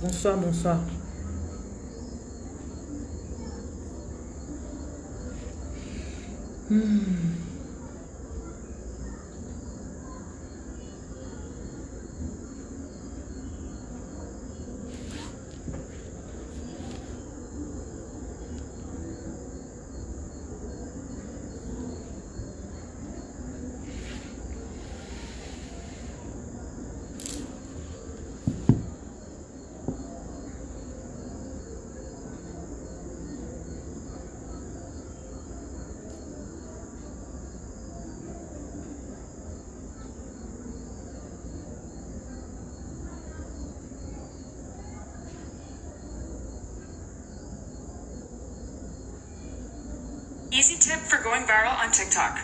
Bonsoir, bonsoir. Hmm. Tip for going viral on TikTok.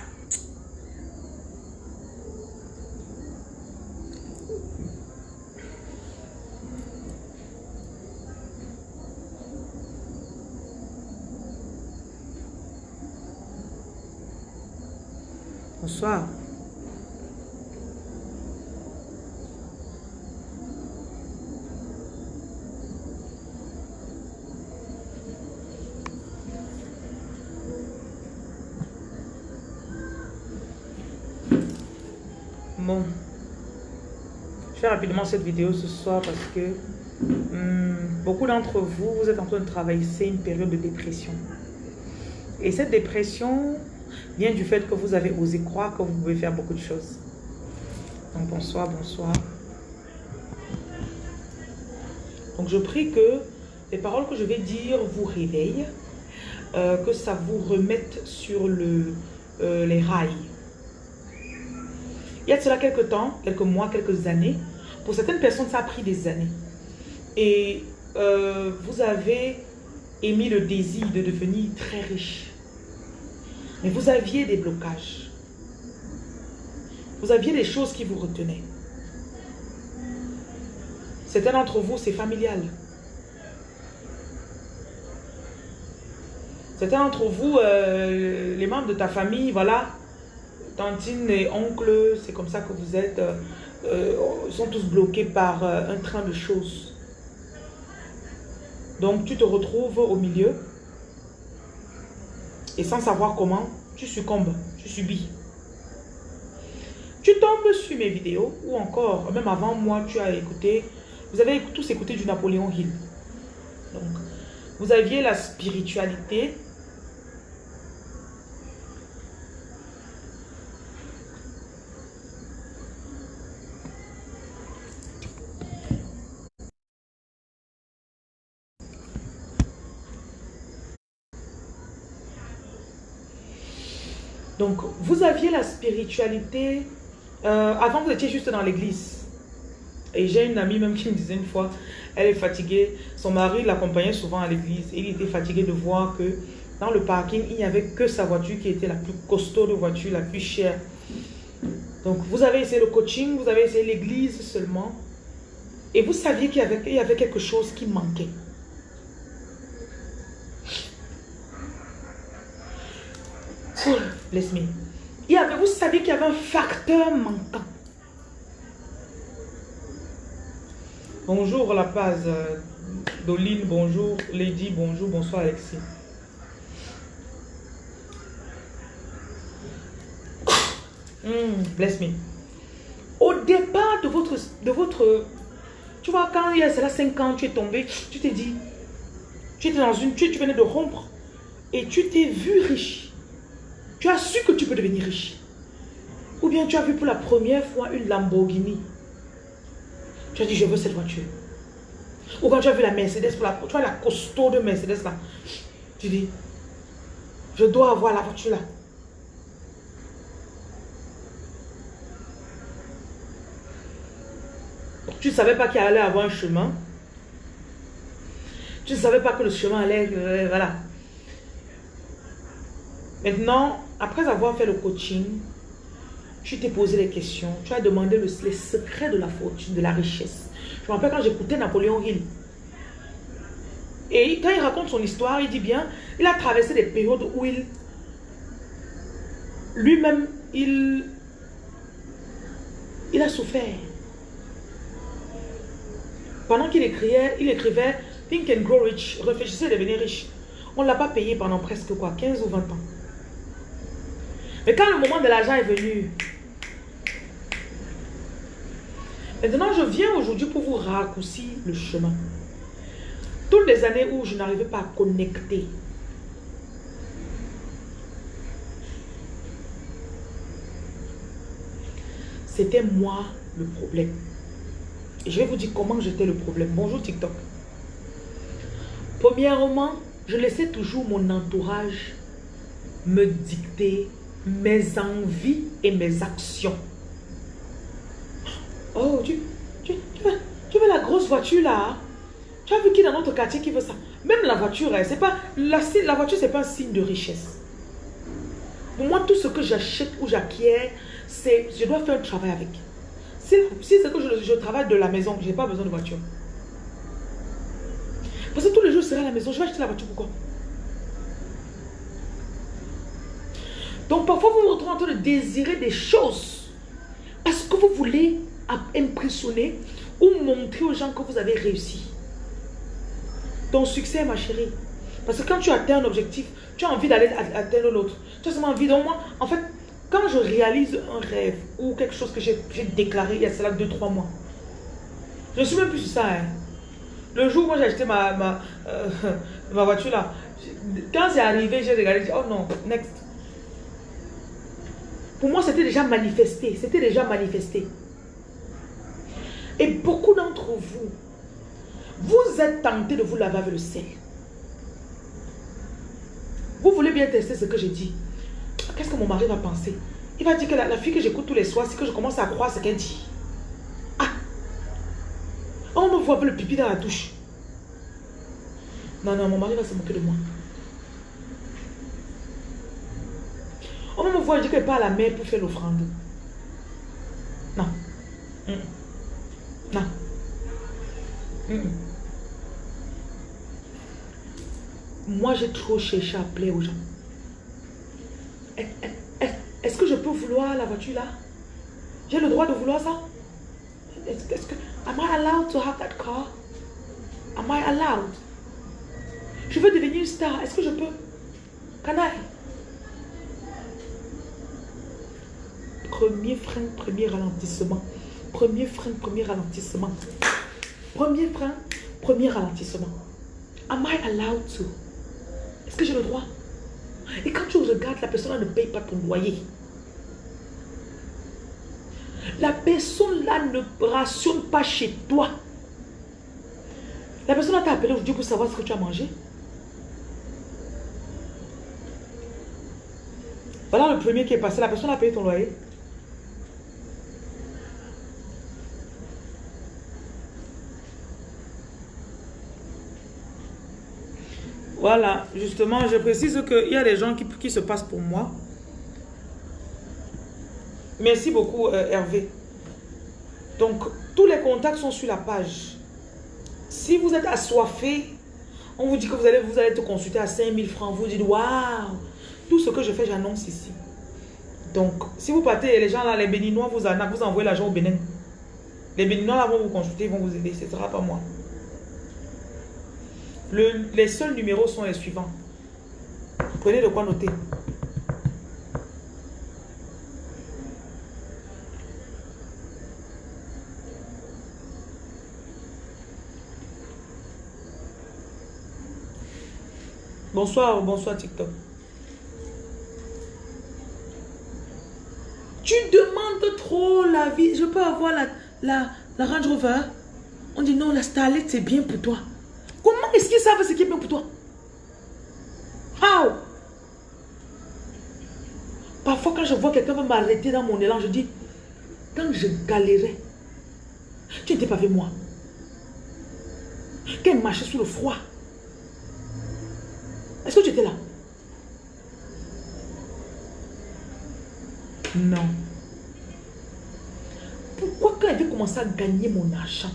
Bonsoir. Rapidement cette vidéo ce soir parce que hmm, beaucoup d'entre vous, vous êtes en train de traverser une période de dépression. Et cette dépression vient du fait que vous avez osé croire que vous pouvez faire beaucoup de choses. Donc bonsoir, bonsoir. Donc je prie que les paroles que je vais dire vous réveillent, euh, que ça vous remette sur le, euh, les rails. Il y a cela quelques temps, quelques mois, quelques années. Pour certaines personnes, ça a pris des années. Et euh, vous avez émis le désir de devenir très riche. Mais vous aviez des blocages. Vous aviez des choses qui vous retenaient. Certains d'entre vous, c'est familial. Certains d'entre vous, euh, les membres de ta famille, voilà, tantine et oncle, c'est comme ça que vous êtes, euh, euh, sont tous bloqués par euh, un train de choses. Donc tu te retrouves au milieu et sans savoir comment, tu succombes, tu subis. Tu tombes sur mes vidéos ou encore, même avant moi, tu as écouté, vous avez tous écouté du Napoléon Hill. Donc, vous aviez la spiritualité Donc, vous aviez la spiritualité. Euh, avant, vous étiez juste dans l'église. Et j'ai une amie même qui me disait une fois, elle est fatiguée. Son mari l'accompagnait souvent à l'église. Il était fatigué de voir que dans le parking, il n'y avait que sa voiture qui était la plus costaud de voiture, la plus chère. Donc, vous avez essayé le coaching, vous avez essayé l'église seulement. Et vous saviez qu'il y, y avait quelque chose qui manquait. bless me. Il y avait, vous savez qu'il y avait un facteur manquant. Bonjour La Paz, euh, Doline, bonjour Lady, bonjour, bonsoir Alexis. Hmm, bless me. Au départ de votre, de votre, tu vois, quand il y a cela 5 ans, tu es tombé, tu t'es dit, tu étais dans une, tu, tu venais de rompre et tu t'es vu riche. Tu as su que tu peux devenir riche. Ou bien tu as vu pour la première fois une Lamborghini. Tu as dit, je veux cette voiture. Ou quand tu as vu la Mercedes, pour la, tu vois la costaud de Mercedes là. Tu dis, je dois avoir la voiture là. Tu ne savais pas qu'il allait avoir un chemin. Tu ne savais pas que le chemin allait... Euh, voilà. Maintenant, après avoir fait le coaching, tu t'es posé les questions, tu as demandé le, les secrets de la fortune, de la richesse. Je me rappelle quand j'écoutais Napoléon Hill. Et quand il raconte son histoire, il dit bien, il a traversé des périodes où il, lui-même, il, il a souffert. pendant qu'il écrivait, il écrivait Think and Grow Rich, réfléchissez à devenir riche. On ne l'a pas payé pendant presque quoi, 15 ou 20 ans. Mais quand le moment de l'argent est venu, maintenant je viens aujourd'hui pour vous raccourcir le chemin. Toutes les années où je n'arrivais pas à connecter, c'était moi le problème. Et je vais vous dire comment j'étais le problème. Bonjour TikTok. Premièrement, je laissais toujours mon entourage me dicter mes envies et mes actions. Oh, tu, tu, veux, la grosse voiture là hein? Tu as vu qui dans notre quartier qui veut ça? Même la voiture, hein, c'est pas la, la voiture, c'est pas un signe de richesse. Pour moi, tout ce que j'achète ou j'acquiers, c'est je dois faire un travail avec. Si, si c'est que je, je, travaille de la maison, je n'ai pas besoin de voiture. Parce que tous les jours, je serai à la maison, je vais acheter la voiture pourquoi Donc parfois, vous vous retrouvez en train de désirer des choses parce que vous voulez impressionner ou montrer aux gens que vous avez réussi. Ton succès, ma chérie. Parce que quand tu atteins un objectif, tu as envie d'aller atteindre l'autre. Tu as seulement envie. Donc moi, en fait, quand je réalise un rêve ou quelque chose que j'ai déclaré il y a cela 2-3 mois, je ne suis même plus sur ça. Hein. Le jour où j'ai acheté euh, ma voiture là, quand c'est arrivé, j'ai regardé, dit, oh non, next. Pour moi, c'était déjà manifesté. C'était déjà manifesté. Et beaucoup d'entre vous, vous êtes tentés de vous laver avec le sel. Vous voulez bien tester ce que j'ai dit. Qu'est-ce que mon mari va penser? Il va dire que la, fille que j'écoute tous les soirs, c'est que je commence à croire ce qu'elle dit. Ah On me voit le pipi dans la douche. Non, non, mon mari va se moquer de moi. On me voit part à la mer pour faire l'offrande. Non. Non. Moi, j'ai trop cherché à plaire aux gens. Est-ce que je peux vouloir la voiture là? J'ai le droit de vouloir ça? Est-ce que... Am I allowed to have that car? Am I allowed? Je veux devenir une star. Est-ce que je peux? Can I? Premier frein, premier ralentissement. Premier frein, premier ralentissement. Premier frein, premier ralentissement. Am I allowed to? Est-ce que j'ai le droit? Et quand tu regardes, la personne ne paye pas ton loyer. La personne là ne rationne pas chez toi. La personne t'a appelé aujourd'hui pour savoir ce que tu as mangé. Voilà le premier qui est passé. La personne a payé ton loyer. Voilà, justement, je précise qu'il y a des gens qui, se passent pour moi. Merci beaucoup, euh, Hervé. Donc, tous les contacts sont sur la page. Si vous êtes assoiffé, on vous dit que vous allez, vous allez te consulter à 5000 francs. Vous dites, waouh, tout ce que je fais, j'annonce ici. Donc, si vous partez, les gens là, les béninois, vous, vous envoyez l'argent au Bénin. Les béninois là vont vous consulter, vont vous aider. Ce ne sera pas moi les seuls numéros sont les suivants. Prenez de quoi noter. Bonsoir, bonsoir TikTok. Tu demandes trop la vie. Je peux avoir la, la, la Range Rover. On dit non, la Starlet, c'est bien pour toi. Est-ce qu'ils savent ce qui est bien pour toi How? Parfois, quand je vois quelqu'un m'arrêter dans mon élan, je dis, quand je galérais, tu n'étais pas avec moi. Qu'elle marchait sous le froid. Est-ce que tu étais là? Non. Pourquoi quand elle avait commencé à gagner mon argent,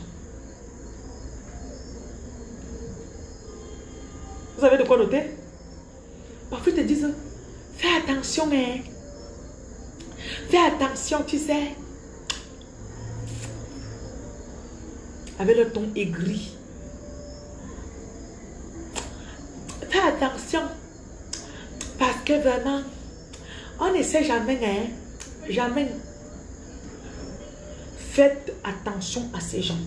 Vous avez de quoi noter? Parfois, ils te disent, fais attention, hein. Fais attention, tu sais. avec le ton aigri. Fais attention. Parce que vraiment, on ne sait jamais, hein. Jamais. Faites attention à ces gens.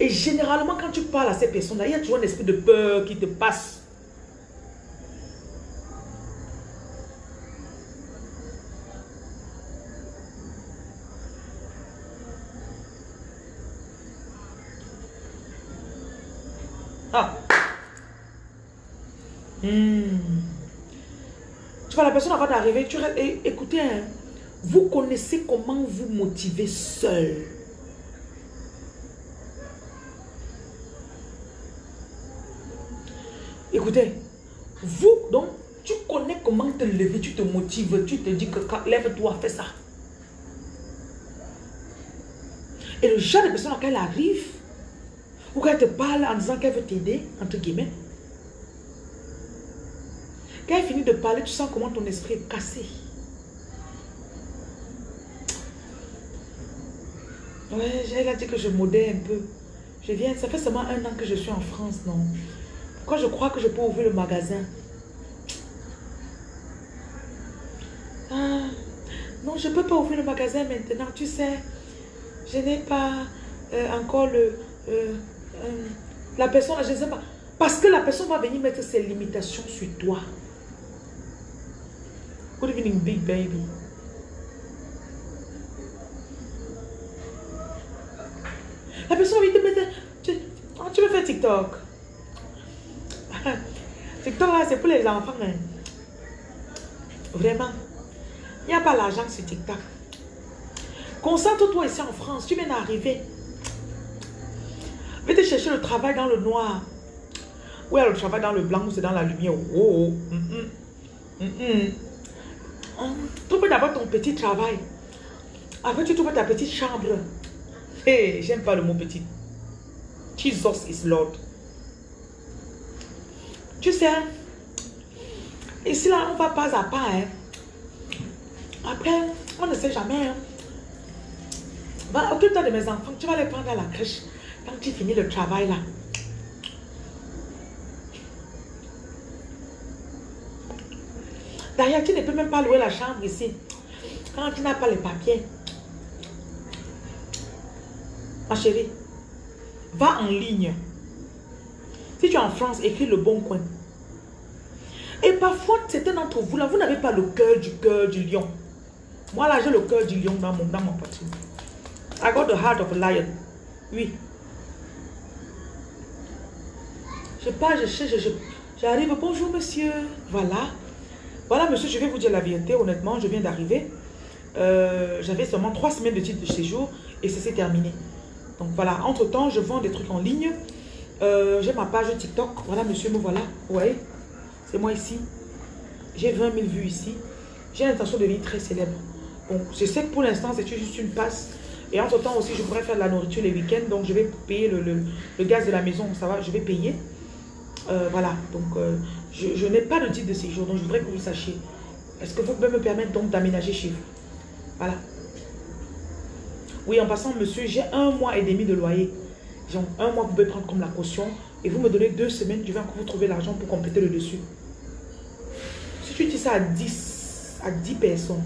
Et généralement, quand tu parles à ces personnes-là, il y a toujours un esprit de peur qui te passe. Ah. Hmm. Tu vois, la personne avant d'arriver, tu écoutez, hein. vous connaissez comment vous motiver seul. Écoutez, vous, donc, tu connais comment te lever, tu te motives, tu te dis que lève-toi, fais ça. Et le genre de personne quand elle arrive, ou qu'elle te parle en disant qu'elle veut t'aider, entre guillemets, quand elle finit de parler, tu sens comment ton esprit est cassé. Ouais, j'ai dit que je modais un peu. Je viens, ça fait seulement un an que je suis en France, non? Pourquoi je crois que je peux ouvrir le magasin ah, Non, je ne peux pas ouvrir le magasin maintenant, tu sais. Je n'ai pas euh, encore le... Euh, euh, la personne, je ne sais pas. Parce que la personne va venir mettre ses limitations sur toi. Good evening, big baby. La personne va venir te mettre... Tu, tu veux faire TikTok? TikTok, là, c'est pour les enfants. Hein. Vraiment. Il n'y a pas l'argent sur TikTok. Concentre-toi ici en France. Tu viens d'arriver. Va te chercher le travail dans le noir. Ou alors le travail dans le blanc ou c'est dans la lumière. Oh, oh. Mm -mm. trouve d'abord ton petit travail. Après, tu trouves ta petite chambre. Hey, j'aime pas le mot petit. Jesus is Lord. Tu sais, ici là, on va pas à pas. Hein. Après, on ne sait jamais. Hein. Occupe-toi de mes enfants. Tu vas les prendre à la crèche. Quand tu finis le travail là. D'ailleurs, tu ne peux même pas louer la chambre ici. Quand tu n'as pas les papiers. Ma chérie, va en ligne. Si tu es en France, écris le bon coin. Et parfois, certains d'entre vous, là, vous n'avez pas le cœur du cœur du lion. Moi, là, j'ai le cœur du lion dans mon, dans mon. I got the heart of a lion. Oui. Je pars, je cherche, j'arrive. Bonjour, monsieur. Voilà. Voilà, monsieur, je vais vous dire la vérité. Honnêtement, je viens d'arriver. Euh, j'avais seulement trois semaines de titre de séjour et ça s'est terminé. Donc voilà, entre-temps, je vends des trucs en ligne. Euh, j'ai ma page TikTok. Voilà, monsieur, me voilà. Voyez C'est moi ici. J'ai 20 000 vues ici. J'ai l'intention de devenir très célèbre. Bon, je sais que pour l'instant, c'est juste une passe. Et entre-temps aussi, je pourrais faire de la nourriture les week-ends. Donc, je vais payer le, gaz de la maison. Ça va, je vais payer. Euh, voilà. Donc, euh, je, n'ai pas de titre de séjour. Donc, je voudrais que vous sachiez. Est-ce que vous pouvez me permettre donc d'aménager chez vous? Voilà. Oui, en passant, monsieur, j'ai un mois et demi de loyer. Genre, un mois, vous pouvez prendre comme la caution. Et vous me donnez deux semaines, je vais encore vous trouver l'argent pour compléter le dessus. Tu dis ça à 10, à 10 personnes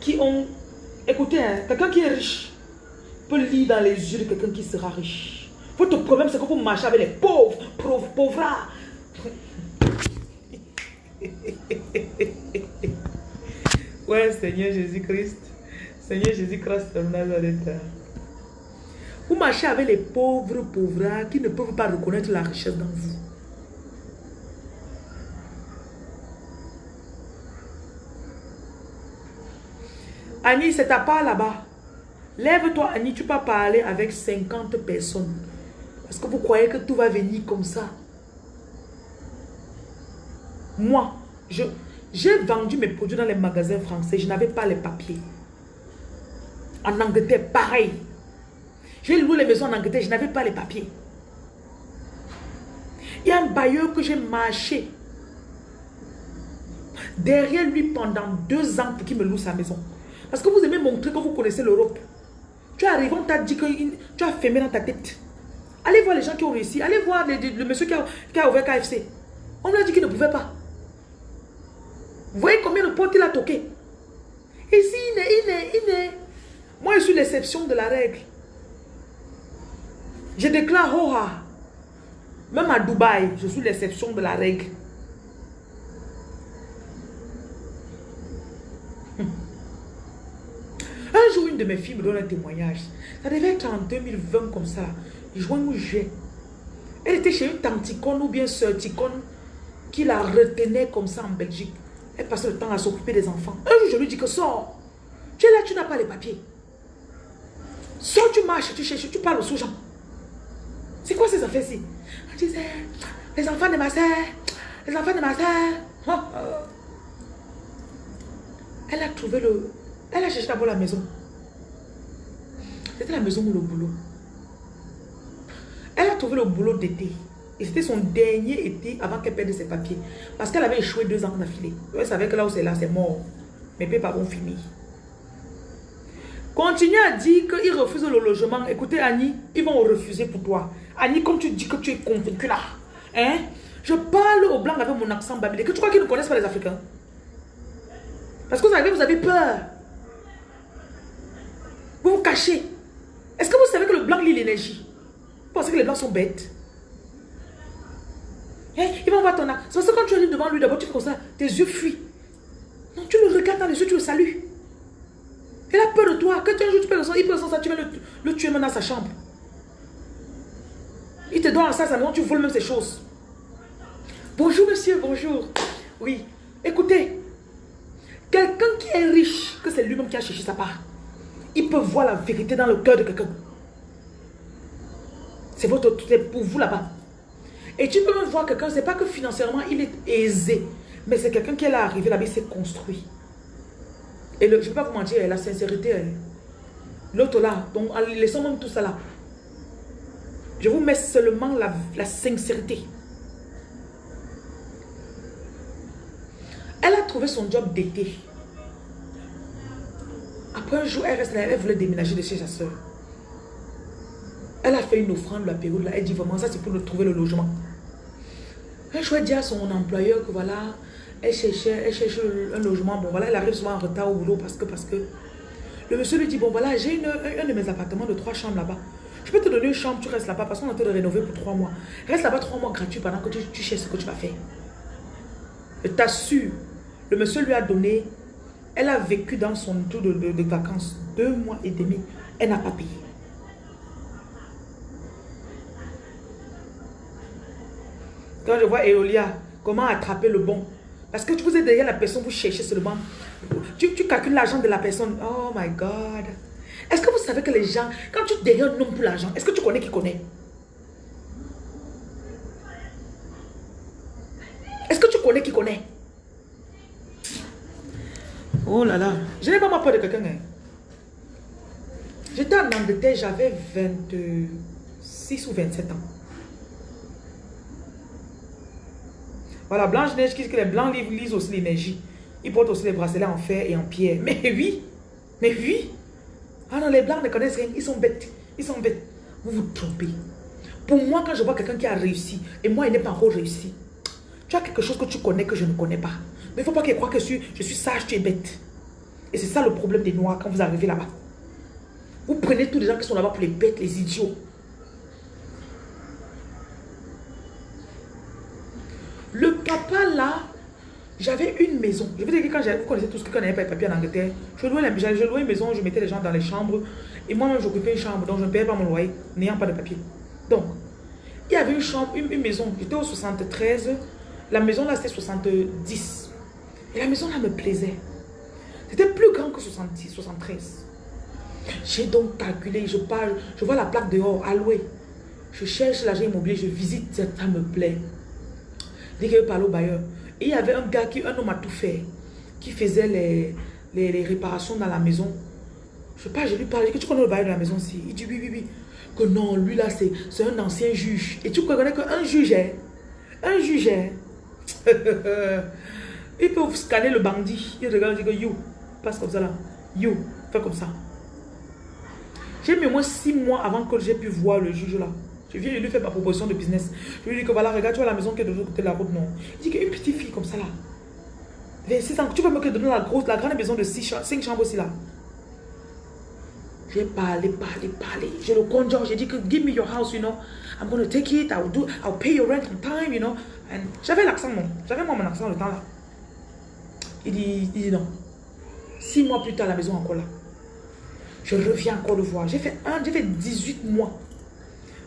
qui ont... Écoutez, hein, quelqu'un qui est riche peut lire dans les yeux de quelqu'un qui sera riche. Votre problème, c'est que vous marchez avec les pauvres, pauvres, pauvres. ouais, Seigneur Jésus-Christ. Seigneur Jésus-Christ de Nazareth. Vous marchez avec les pauvres pauvres qui ne peuvent pas reconnaître la richesse dans vous. Annie, c'est ta part là-bas. Lève-toi, Annie, tu peux parler avec 50 personnes. Parce que vous croyez que tout va venir comme ça. Moi, j'ai vendu mes produits dans les magasins français. Je n'avais pas les papiers. En Angleterre, pareil. J'ai loué les maisons en Angleterre, je n'avais pas les papiers. Il y a un bailleur que j'ai marché derrière lui pendant deux ans pour qu'il me loue sa maison. Parce que vous aimez montrer que vous connaissez l'Europe. Tu arrives, on t'a dit que tu as fermé dans ta tête. Allez voir les gens qui ont réussi. Allez voir le, monsieur qui a, ouvert KFC. On lui a dit qu'il ne pouvait pas. Vous voyez combien de portes il a toqué. Ici, il est, il est, il est. Moi, je suis l'exception de la règle. Je déclare, oh, ah. même à Dubaï, je suis l'exception de la règle. Un jour, une de mes filles me donne un témoignage. Ça devait être en 2020 comme ça. Juin ou juillet. Elle était chez une tanticone ou bien sœur ticone qui la retenait comme ça en Belgique. Elle passait le temps à s'occuper des enfants. Un jour, je lui dis que sors. Tu es là, tu n'as pas les papiers. Sors, tu marches, tu cherches, tu parles aux gens. C'est quoi ces affaires-ci? Elle disait, les enfants de ma soeur, les enfants de ma soeur. Elle a trouvé le, elle a cherché d'abord la maison. C'était la maison ou le boulot. Elle a trouvé le boulot d'été. Et c'était son dernier été avant qu'elle perde ses papiers. Parce qu'elle avait échoué deux ans d'affilée. Elle savait que là où c'est là, c'est mort. Mes pères vont finir. Continue à dire qu'ils refusent le logement. Écoutez, Annie, ils vont refuser pour toi. Annie, comme tu dis que tu es convaincue là. Hein? Je parle au blanc avec mon accent babylé. Que tu crois qu'ils ne connaissent pas les Africains? Parce que vous avez, vous avez peur. Vous vous cachez. Est-ce que vous savez que le blanc lit l'énergie? Vous pensez que les blancs sont bêtes? Hein? Il va voir ton âme. C'est parce que quand tu arrives devant lui, d'abord tu fais comme ça, tes yeux fuient. Non, tu le regardes dans les yeux, tu le salues. Il a peur de toi. Que un jour tu peux le il peut ça, tu vas le, le, tuer maintenant dans sa chambre. Il te donne ça, ça tu voles même ces choses. Bonjour monsieur, bonjour. Oui, écoutez. Quelqu'un qui est riche, que c'est lui-même qui a cherché sa part. Il peut voir la vérité dans le cœur de quelqu'un. C'est votre pour vous là-bas. Et tu peux même voir quelqu'un, c'est pas que financièrement il est aisé, mais c'est quelqu'un qui est là arrivé là-bas, il s'est construit. Et je ne vais pas vous mentir, la sincérité, l'autre là, donc laissons même tout ça là. Je vous mets seulement la sincérité. Elle a trouvé son job d'été. Après un jour, elle reste là, elle voulait déménager de chez sa soeur. Elle a fait une offrande la période là. Elle dit vraiment, ça c'est pour trouver le logement. Un jour, elle dit à son employeur que voilà, elle cherchait, elle cherche un logement. Bon voilà, elle arrive souvent en retard au boulot parce que, parce que. Le monsieur lui dit, bon voilà, j'ai un de mes appartements de trois chambres là-bas. Je peux te donner une chambre, tu restes là-bas parce qu'on est en train de rénover pour trois mois. Reste là-bas trois mois gratuit pendant que tu, tu cherches ce que tu vas faire. Je t'assure, le monsieur lui a donné elle a vécu dans son tour de, vacances deux mois et demi. Elle n'a pas payé. Quand je vois Eolia, comment attraper le bon? Parce que vous êtes derrière la personne, vous cherchez seulement. Tu, tu calcules l'argent de la personne. Oh my God. Est-ce que vous savez que les gens, quand tu derrière un homme pour l'argent, est-ce que tu connais qui connaît? Est-ce que tu connais qui connaît? Oh là là. Je n'ai pas ma peur de quelqu'un. Hein. J'étais en Angleterre, j'avais 26 ou 27 ans. Voilà, Blanche-Neige qui que les blancs lisent aussi l'énergie. Ils portent aussi les bracelets en fer et en pierre. Mais oui, mais oui. Ah non, les blancs ne connaissent rien. Ils sont bêtes. Ils sont bêtes. Vous vous trompez. Pour moi, quand je vois quelqu'un qui a réussi, et moi, il n'est pas encore réussi, tu as quelque chose que tu connais que je ne connais pas. Mais il ne faut pas qu'il croie que je suis, sage, tu es bête. Et c'est ça le problème des Noirs quand vous arrivez là-bas. Vous prenez tous les gens qui sont là-bas pour les bêtes, les idiots. Le papa là, j'avais une maison. Je vous dire que quand vous connaissez tous ce qu'on n'avait pas de papier en Angleterre, je louais, je louais une maison, je mettais les gens dans les chambres. Et moi-même, j'occupais une chambre, donc je ne payais pas mon loyer, n'ayant pas de papier. Donc, il y avait une chambre, une, une maison. J'étais au 73. La maison là, c'était 70. Et la maison là me plaisait. C'était plus grand que 66, 73. J'ai donc calculé, je parle, je vois la plaque dehors, alloué. Je cherche l'agent immobilier, je visite, ça me plaît. Dès que je parle au bailleur. Il y avait un gars, qui, un homme a tout fait, qui faisait les, les, réparations dans la maison. Je parle, je lui parle, que tu connais le bailleur de la maison aussi Il dit oui, oui, oui. Que non, lui là, c'est un ancien juge. Et tu connais qu'un juge, est, un juge, est, il peut scanner le bandit. Il regarde, il dit que you, passe comme ça là. You, fais comme ça. J'ai mis au moins six mois avant que j'ai pu voir le juge là. Je viens lui faire ma proposition de business. Je lui dis que voilà, regarde, tu vois la maison qui est de l'autre côté de la route, non. Il dit qu'une petite fille comme ça là, 26 ans, tu vas me donner la grosse, la grande maison de 5 chambres aussi là. J'ai parlé, parlé, parlé. J'ai le conjoint, j'ai dit que give me your house, you know. I'm going to take it, I'll, do, I'll pay your rent on time, you know. J'avais l'accent, non. J'avais moi mon accent le temps là. Il dit, non. Six mois plus tard, la maison encore là. Je reviens encore le voir. J'ai fait, fait 18 mois.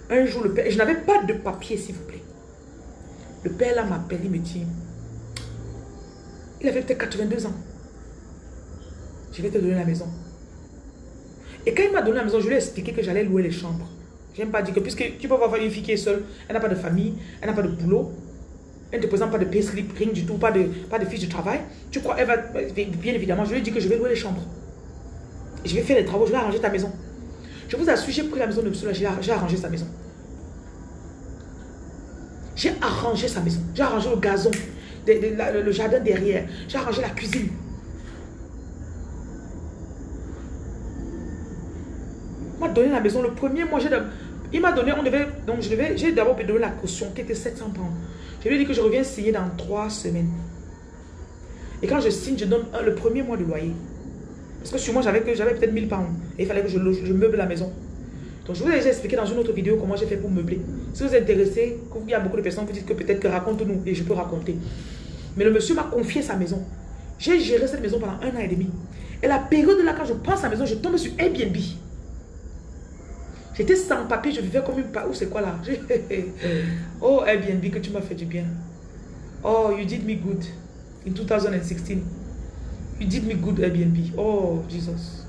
Un jour, le père, je n'avais pas de papier, s'il vous plaît. Le père là m'appelle, il me dit, il avait peut-être 82 ans. Je vais te donner la maison. Et quand il m'a donné la maison, je lui ai expliqué que j'allais louer les chambres. Je n'aime pas dire que puisque tu peux avoir une fille qui est seule, elle n'a pas de famille, elle n'a pas de boulot, elle ne te présente pas de pay slip, rien du tout, pas de, pas de fiche de travail. Tu crois, elle va, bien évidemment, je lui ai dit que je vais louer les chambres. je vais faire les travaux, je vais arranger ta maison. Je vous assure, j'ai pris la maison de monsieur j'ai arrangé sa maison. J'ai arrangé sa maison. J'ai arrangé le gazon, le jardin derrière. J'ai arrangé la cuisine. M'a donné la maison le premier mois. Il m'a donné, on devait, donc je devais, j'ai d'abord donné la caution qui était 700 pounds. Je lui ai dit que je reviens signer dans trois semaines. Et quand je signe, je donne le premier mois de loyer. Parce que sur moi, j'avais peut-être 1000 pounds. Et il fallait que je, je, meuble la maison. Donc, je vous ai déjà expliqué dans une autre vidéo comment j'ai fait pour meubler. Si vous êtes intéressé, il y a beaucoup de personnes vous dites que peut-être que raconte-nous et je peux raconter. Mais le monsieur m'a confié sa maison. J'ai géré cette maison pendant un an et demi. Et la période là, quand je prends sa maison, je tombe sur Airbnb. J'étais sans papier, je vivais comme une... Où c'est quoi là? Oh Airbnb, que tu m'as fait du bien. Oh, you did me good in 2016. You did me good Airbnb. Oh, Jesus.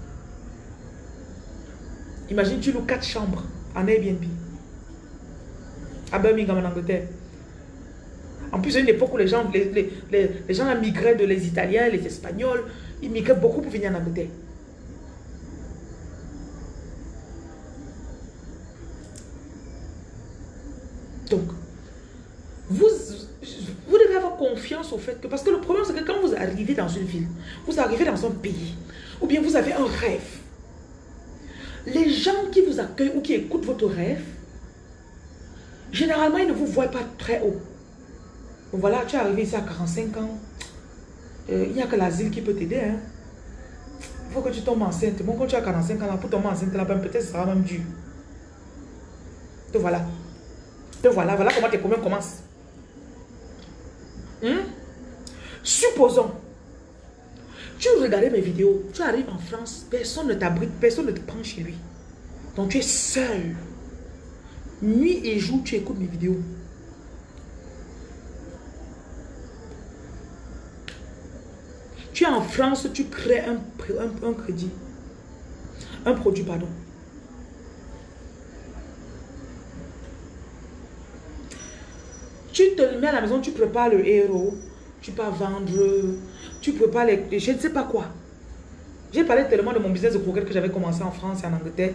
Imagine, tu loues quatre chambres en Airbnb. À Birmingham, en Angleterre. En plus, c'est une époque où les gens, les, les, les gens migraient de les Italiens, les Espagnols. Ils migraient beaucoup pour venir en Angleterre. Donc, vous, devez avoir confiance au fait que... Parce que le problème, c'est que quand vous arrivez dans une ville, vous arrivez dans un pays, ou bien vous avez un rêve, les gens qui vous accueillent ou qui écoutent votre rêve, généralement, ils ne vous voient pas très haut. voilà, tu es arrivé ici à 45 ans. Euh, il n'y a que l'asile qui peut t'aider. Hein. Il faut que tu tombes enceinte. Bon, quand tu as 45 ans, pour tomber enceinte, peut-être ce sera même dur. Donc voilà. Donc voilà, voilà comment tes problèmes commencent. Hmm? Supposons, tu regardais mes vidéos, tu arrives en France, personne ne t'abrite, personne ne te prend chez lui. Donc tu es seul. Nuit et jour, tu écoutes mes vidéos. Tu es en France, tu crées un, un, un crédit. Un produit, pardon. Tu te mets à la maison, tu prépares le héros, tu peux vendre, tu prépares les, je ne sais pas quoi. J'ai parlé tellement de mon business de croquettes que j'avais commencé en France et en Angleterre.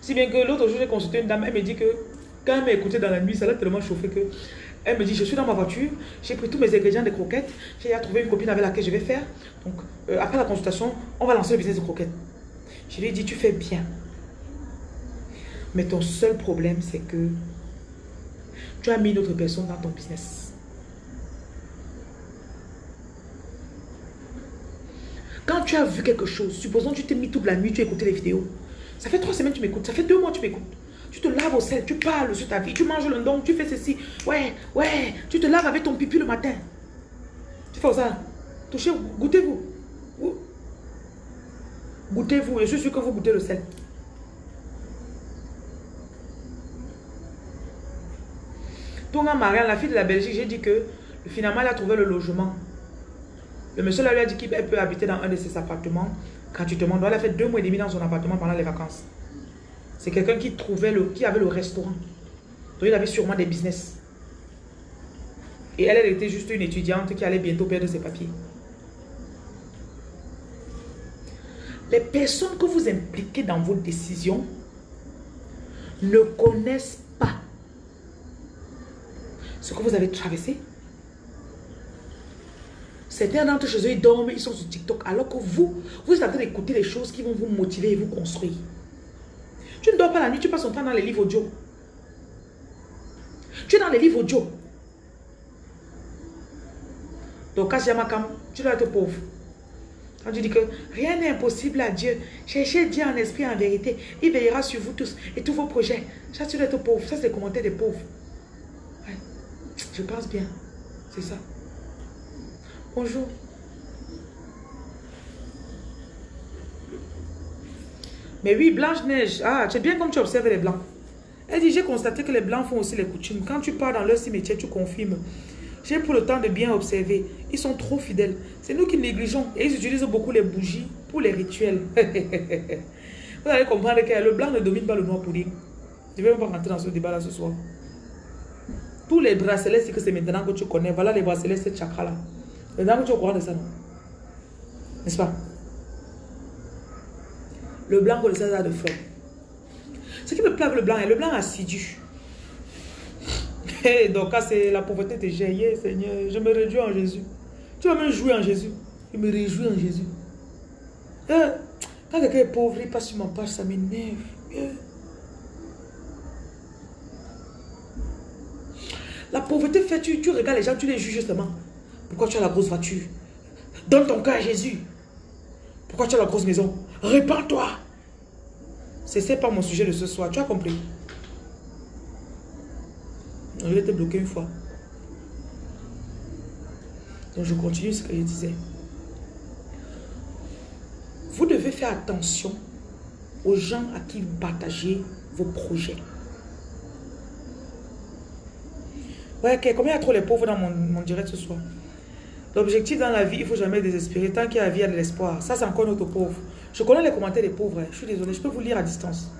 Si bien que l'autre jour, j'ai consulté une dame, elle me dit que quand elle m'a écouté dans la nuit, ça l'a tellement chauffé que elle me dit, je suis dans ma voiture, j'ai pris tous mes ingrédients de croquettes, j'ai trouvé une copine avec laquelle je vais faire. Donc, euh, après la consultation, on va lancer le business de croquettes. Je lui ai dit, tu fais bien. Mais ton seul problème, c'est que tu as mis une autre personne dans ton business. Quand tu as vu quelque chose, supposons que tu t'es mis toute la nuit, tu as écouté les vidéos. Ça fait trois semaines que tu m'écoutes, ça fait deux mois que tu m'écoutes. Tu te laves au sel, tu parles sur ta vie, tu manges le don, tu fais ceci. Ouais, ouais, tu te laves avec ton pipi le matin. Tu fais ça. Touchez, goûtez-vous. Goûtez-vous, je suis sûr que vous goûtez le sel. Tonga Marianne, la fille de la Belgique, j'ai dit que finalement, elle a trouvé le logement. Le monsieur lui a dit qu'il peut habiter dans un de ses appartements gratuitement. Donc, elle a fait deux mois et demi dans son appartement pendant les vacances. C'est quelqu'un qui trouvait le, qui avait le restaurant. Donc, il avait sûrement des business. Et elle, elle était juste une étudiante qui allait bientôt perdre ses papiers. Les personnes que vous impliquez dans vos décisions ne connaissent ce que vous avez traversé. Certains d'entre chez eux, ils dorment, ils sont sur TikTok, alors que vous, vous êtes en train d'écouter les choses qui vont vous motiver et vous construire. Tu ne dors pas la nuit, tu passes ton temps dans les livres audio. Tu es dans les livres audio. Donc, quand Yamakam, tu dois être pauvre. Quand tu dis que rien n'est impossible à Dieu, cherchez Dieu en esprit, en vérité. Il veillera sur vous tous et tous vos projets. Ça, tu dois être pauvre. Ça, c'est le commentaire des pauvres. Je pense bien. C'est ça. Bonjour. Mais oui, Blanche-Neige. Ah, c'est bien comme tu observes les Blancs. Elle dit, j'ai constaté que les Blancs font aussi les coutumes. Quand tu pars dans leur cimetière, tu confirmes. J'ai pris le temps de bien observer. Ils sont trop fidèles. C'est nous qui négligeons. Et ils utilisent beaucoup les bougies pour les rituels. Vous allez comprendre que le blanc ne domine pas le noir pour dire. Je ne vais même pas rentrer dans ce débat-là ce soir. Tous les bracelets, c'est que c'est maintenant que tu connais. Voilà les bracelets, c'est chakra-là. Maintenant que tu es ça, non? N'est-ce pas? Le blanc le César de fleurs. Ce qui me plaît avec le blanc, est le blanc assidu. Hey, donc, c'est la pauvreté de Jésus, Seigneur. Je me réjouis en Jésus. Tu vas me jouer en Jésus. Je me réjouis en Jésus. Euh, quand quelqu'un est pauvre, il passe sur ma page, ça m'énerve. La pauvreté fait, tu, tu regardes les gens, tu les juges justement. Pourquoi tu as la grosse voiture? Donne ton cœur à Jésus. Pourquoi tu as la grosse maison? Répands-toi. C'est pas mon sujet de ce soir. Tu as compris? Je vais te bloquer une fois. Donc je continue ce que je disais. Vous devez faire attention aux gens à qui vous partagez vos projets. Ouais, combien il y a trop les pauvres dans mon, direct ce soir? L'objectif dans la vie, il ne faut jamais désespérer. Tant qu'il y a la vie, il y a de l'espoir. Ça, c'est encore notre pauvre. Je connais les commentaires des pauvres. Hein. Je suis désolé, je peux vous lire à distance.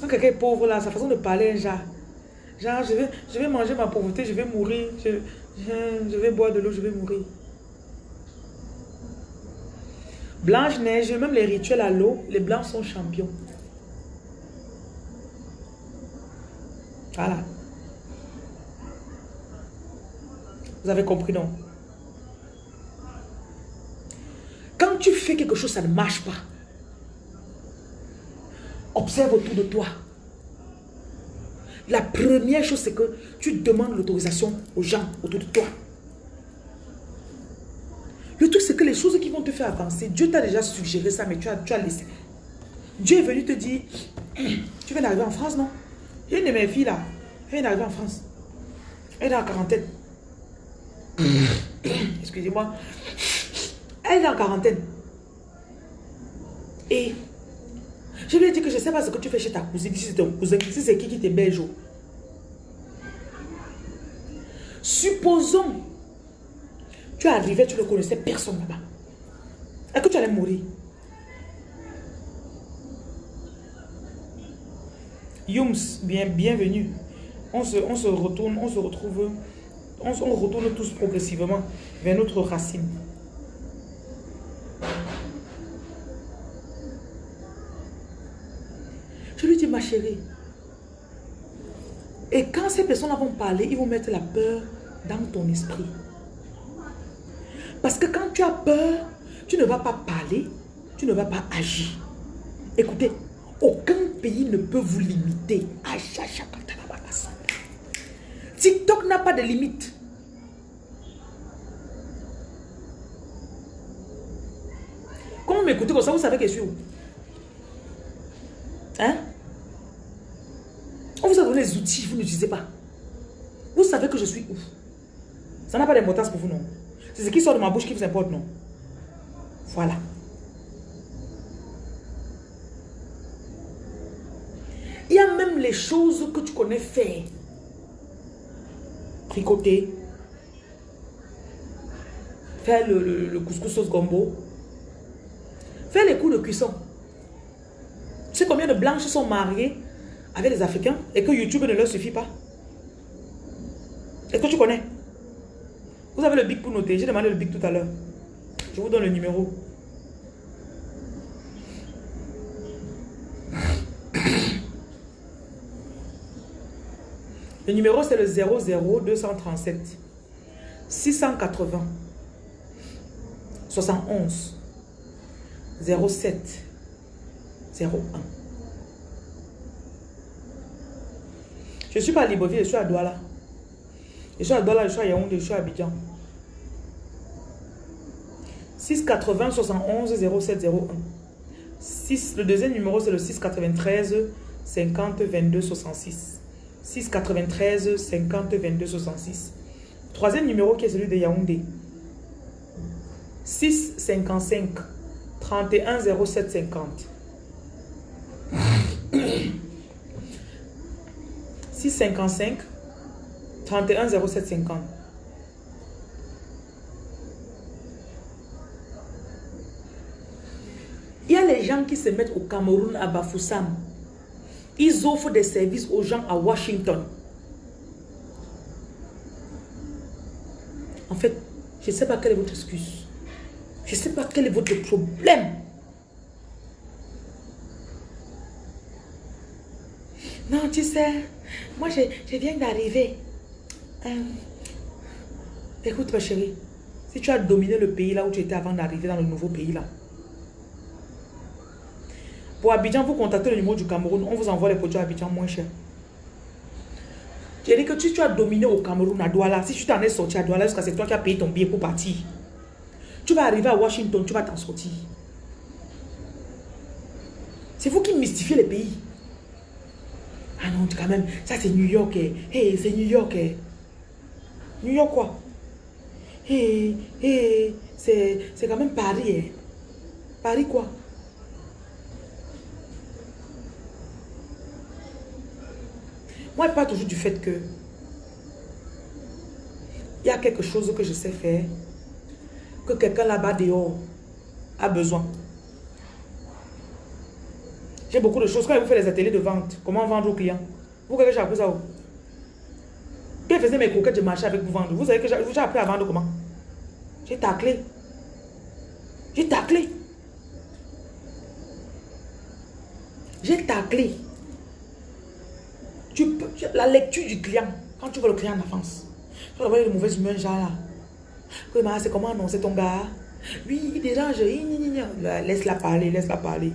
Quand quelqu'un est pauvre, là, sa façon de parler, genre, genre je, vais, je vais manger ma pauvreté, je vais mourir. Je, je, vais boire de l'eau, je vais mourir. Blanche-Neige, même les rituels à l'eau, les blancs sont champions. Voilà. Vous avez compris, non? Quand tu fais quelque chose, ça ne marche pas. Observe autour de toi. La première chose, c'est que tu demandes l'autorisation aux gens autour de toi. Le truc, c'est que les choses qui vont te faire avancer, Dieu t'a déjà suggéré ça, mais tu as, tu as laissé. Dieu est venu te dire, tu viens d'arriver en France, non? Une de mes filles là, elle vient d'arriver en France. Elle est en quarantaine. Excusez-moi. Elle est en quarantaine. Et je lui ai dit que je ne sais pas ce que tu fais chez ta cousine, si c'est ton cousin, si c'est qui qui t'héberge. Supposons, tu arrivais, tu ne connaissais personne là-bas. Est-ce que tu allais mourir? Yums, bien, bienvenue. On se, on se retourne, on se retrouve, on, on retourne tous progressivement vers notre racine. Je lui dis, ma chérie, et quand ces personnes vont parler, ils vont mettre la peur dans ton esprit. Parce que quand tu as peur, tu ne vas pas parler, tu ne vas pas agir. Écoutez, aucun pays ne peut vous limiter. TikTok n'a pas de limite. Comment m'écoutez comme ça, vous savez que je suis où? Hein? On vous a donné les outils, vous n'utilisez pas. Vous savez que je suis où? Ça n'a pas d'importance pour vous, non? C'est ce qui sort de ma bouche qui vous importe, non? Voilà. Il y a même les choses que tu connais faire. Tricoter. Faire le, couscous sauce gombo. Faire les coups de cuisson. Tu sais combien de blanches sont mariées avec des Africains et que YouTube ne leur suffit pas? Est-ce que tu connais? Vous avez le bic pour noter. J'ai demandé le bic tout à l'heure. Je vous donne le numéro. Le numéro, c'est le 00237 680 71 07 01. Je ne suis pas à Libreville, je suis à Douala. Je suis à Douala, je suis à Yaoundé, je suis à Abidjan. 680 71 0701. 6, le deuxième numéro, c'est le 693 50 22 66. 693 50 22 66. Troisième numéro qui est celui de Yaoundé. 6 55 31 07 50. 6 55 31 07 50. Il y a les gens qui se mettent au Cameroun à Bafoussam. Ils offrent des services aux gens à Washington. En fait, je ne sais pas quelle est votre excuse. Je ne sais pas quel est votre problème. Non, tu sais, moi je, je viens d'arriver. Euh, écoute ma chérie, si tu as dominé le pays là où tu étais avant d'arriver dans le nouveau pays là, pour Abidjan, vous contactez le numéro du Cameroun, on vous envoie les produits Abidjan moins cher. J'ai dit que si tu as dominé au Cameroun, à Douala, si tu t'en es sorti à Douala, jusqu'à c'est toi qui as payé ton billet pour partir. Tu vas arriver à Washington, tu vas t'en sortir. C'est vous qui mystifiez les pays. Ah non, quand même, ça c'est New York. Eh. Hey, c'est New York. Eh. New York quoi? Hey, hey, c'est quand même Paris. Eh. Paris quoi? Moi, je parle toujours du fait que il y a quelque chose que je sais faire, que quelqu'un là-bas dehors a besoin. J'ai beaucoup de choses. Quand vous faites les ateliers de vente, comment vendre aux clients? Vous savez que j'ai appris ça où? Quand mes coquettes, je marchais avec vous vendre. Vous savez que j'ai appris à vendre comment? J'ai taclé. J'ai taclé. J'ai taclé. Tu peux, la lecture du client, quand tu vois le client en avance, tu vas de mauvaises humeurs, genre là. C'est comment non, c'est ton gars? Oui, il dérange. Laisse-la parler, laisse-la parler.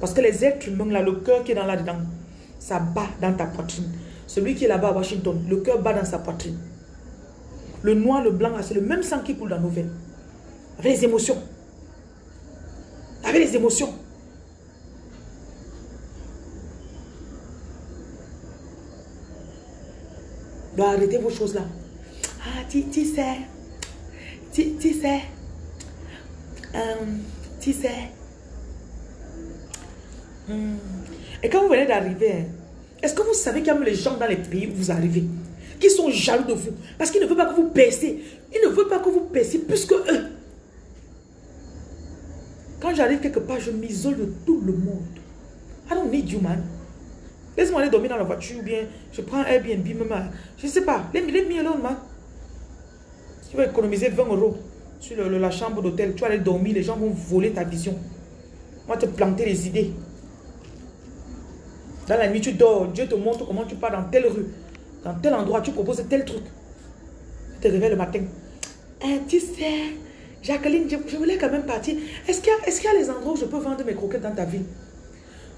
Parce que les êtres humains, là, le cœur qui est dans là-dedans, ça bat dans ta poitrine. Celui qui est là-bas à Washington, le cœur bat dans sa poitrine. Le noir, le blanc, c'est le même sang qui coule dans nos veines. Avec les émotions. Avec les émotions. Doit arrêter vos choses là. Ah, tu, sais. Tu, sais. Euh, tu sais. Hmm. Et quand vous venez d'arriver, hein, est-ce que vous savez qu'il y a les gens dans les pays où vous arrivez qui sont jaloux de vous parce qu'ils ne veulent pas que vous baissez. Ils ne veulent pas que vous baissiez plus que eux. Quand j'arrive quelque part, je m'isole de tout le monde. I don't need you, man. Laisse-moi aller dormir dans la voiture ou bien je prends Airbnb. Je ne sais pas. Let me, alone, man. tu vas économiser 20 euros sur la chambre d'hôtel, tu vas aller dormir, les gens vont voler ta vision. On va te planter les idées. Dans la nuit, tu dors. Dieu te montre comment tu pars dans telle rue. Dans tel endroit, tu proposes tel truc. Tu te réveilles le matin. Eh, tu sais, Jacqueline, je, voulais quand même partir. Est-ce qu'il y, y, a les endroits où je peux vendre mes croquettes dans ta ville?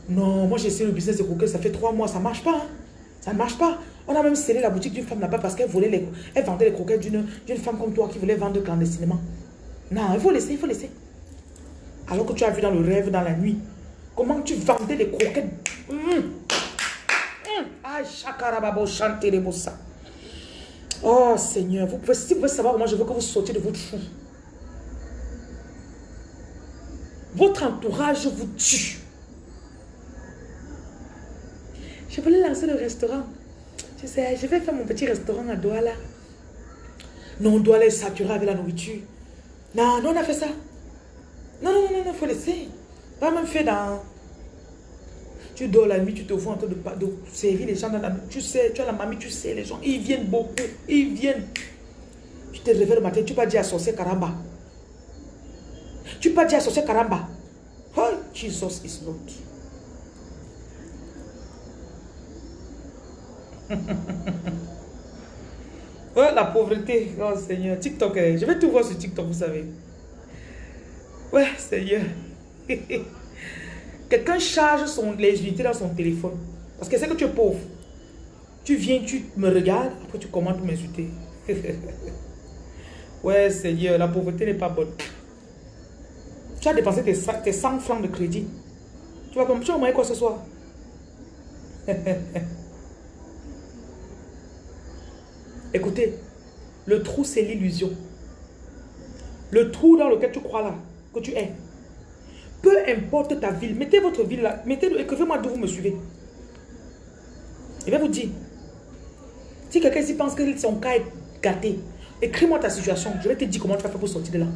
Non, moi j'ai essayé le business de croquettes, ça fait trois mois, ça ne marche pas. Hein. Ça ne marche pas. On a même scellé la boutique d'une femme là-bas parce qu'elle volait les, elle vendait les croquettes d'une femme comme toi qui voulait vendre clandestinement. Non, il faut laisser, il faut laisser. Alors que tu as vu dans le rêve, dans la nuit, comment tu vendais les croquettes? Hum. Oh Seigneur, vous pouvez, si vous pouvez savoir comment je veux que vous sortiez de votre fou. Votre entourage vous tue. Je voulais lancer le restaurant. Je sais, je vais faire mon petit restaurant à Douala. Non, Douala est saturé avec la nourriture. Non, non, on a fait ça. Non, non, non, non, faut laisser. Pas même fait dans tu dors la nuit, tu te vois en train de, servir les gens dans la nuit. Tu sais, tu as la mamie, tu sais, les gens, ils viennent beaucoup. Ils viennent. Tu te réveilles le matin, tu pas dire à sorcier Karamba. Tu pas dire à sorcier Karamba. Oh, Jesus is Lord. oh, la pauvreté. Oh, Seigneur. TikTok, eh, je vais tout voir sur TikTok, vous savez. Ouais, Seigneur. quelqu'un charge son, les unités dans son téléphone. Parce que c'est que tu es pauvre. Tu viens, tu me regardes, après tu commandes pour m'insulter. ouais, Seigneur, la pauvreté n'est pas bonne. Tu as dépensé tes, tes 100 francs de crédit. Tu vas, tu vas quoi ce soir? Écoutez, le trou, c'est l'illusion. Le trou dans lequel tu crois là, que tu es. Peu importe ta ville, mettez votre ville là, mettez écrivez-moi d'où vous me suivez. Je vais vous dire. Si quelqu'un ici pense que son cas est gâté, écris-moi ta situation. Je vais te dire comment tu vas faire pour sortir de là.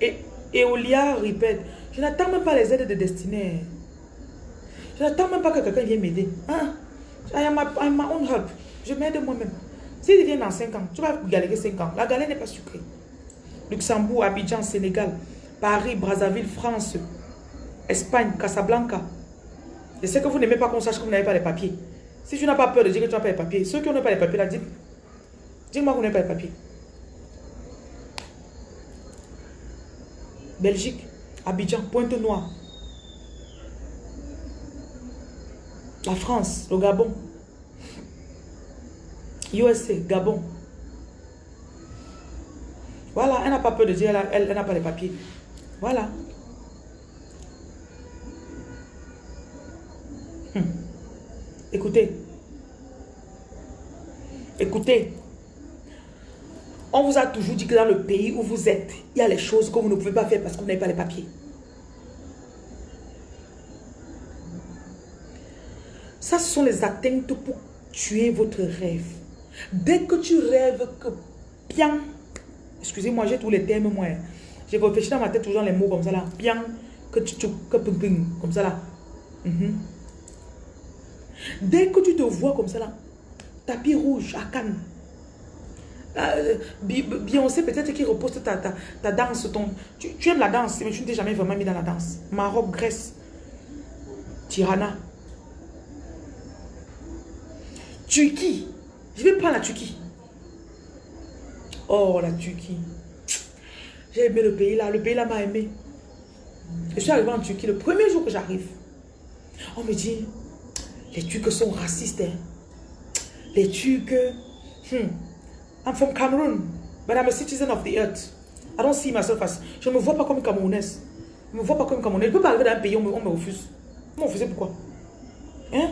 Et Eolia répète, je n'attends même pas les aides de destinée. Je n'attends même pas que quelqu'un vienne m'aider. Hein? Own help. Je m'aide moi-même. S'il vient dans 5 ans, tu vas galérer 5 ans. La galère n'est pas sucrée. Luxembourg, Abidjan, Sénégal, Paris, Brazzaville, France, Espagne, Casablanca. Je sais que vous n'aimez pas qu'on sache que vous n'avez pas les papiers. Si tu n'as pas peur de dire que tu n'as pas les papiers, ceux qui n'ont pas les papiers, là, dites. Dis-moi que vous n'avez pas les papiers. Belgique, Abidjan, Pointe-Noire. La France, le Gabon. USA, Gabon. Voilà, elle n'a pas peur de dire, elle, n'a pas les papiers. Voilà. Hmm. Écoutez. Écoutez. On vous a toujours dit que dans le pays où vous êtes, il y a les choses que vous ne pouvez pas faire parce que vous n'avez pas les papiers. Ça, ce sont les atteintes pour tuer votre rêve. Dès que tu rêves que bien, excusez-moi, j'ai tous les termes, moi. J'ai réfléchi dans ma tête toujours les mots comme ça là. Bien, que tu, que comme ça là. Mhm. Dès que tu te vois comme ça là, tapis rouge à Cannes. Euh, Beyoncé peut-être qui repose ta, ta, danse, ton, tu, tu, aimes la danse, mais tu ne t'es jamais vraiment mis dans la danse. Maroc, Grèce, Tirana. Turquie. Je vais prendre la Turquie. Oh, la Turquie. J'ai aimé le pays là. Le pays là m'a aimé. Je suis arrivé en Turquie le premier jour que j'arrive. On me dit, les Turcs sont racistes. Hein. Les Turcs... Hmm, I'm from Cameroon, but I'm a citizen of the earth. I don't see myself as... Je ne me vois pas comme Camerounaise. Je ne me vois pas comme Camerounaise. Je ne peux pas arriver dans un pays, on me, on me refuse. On me pourquoi? Hein?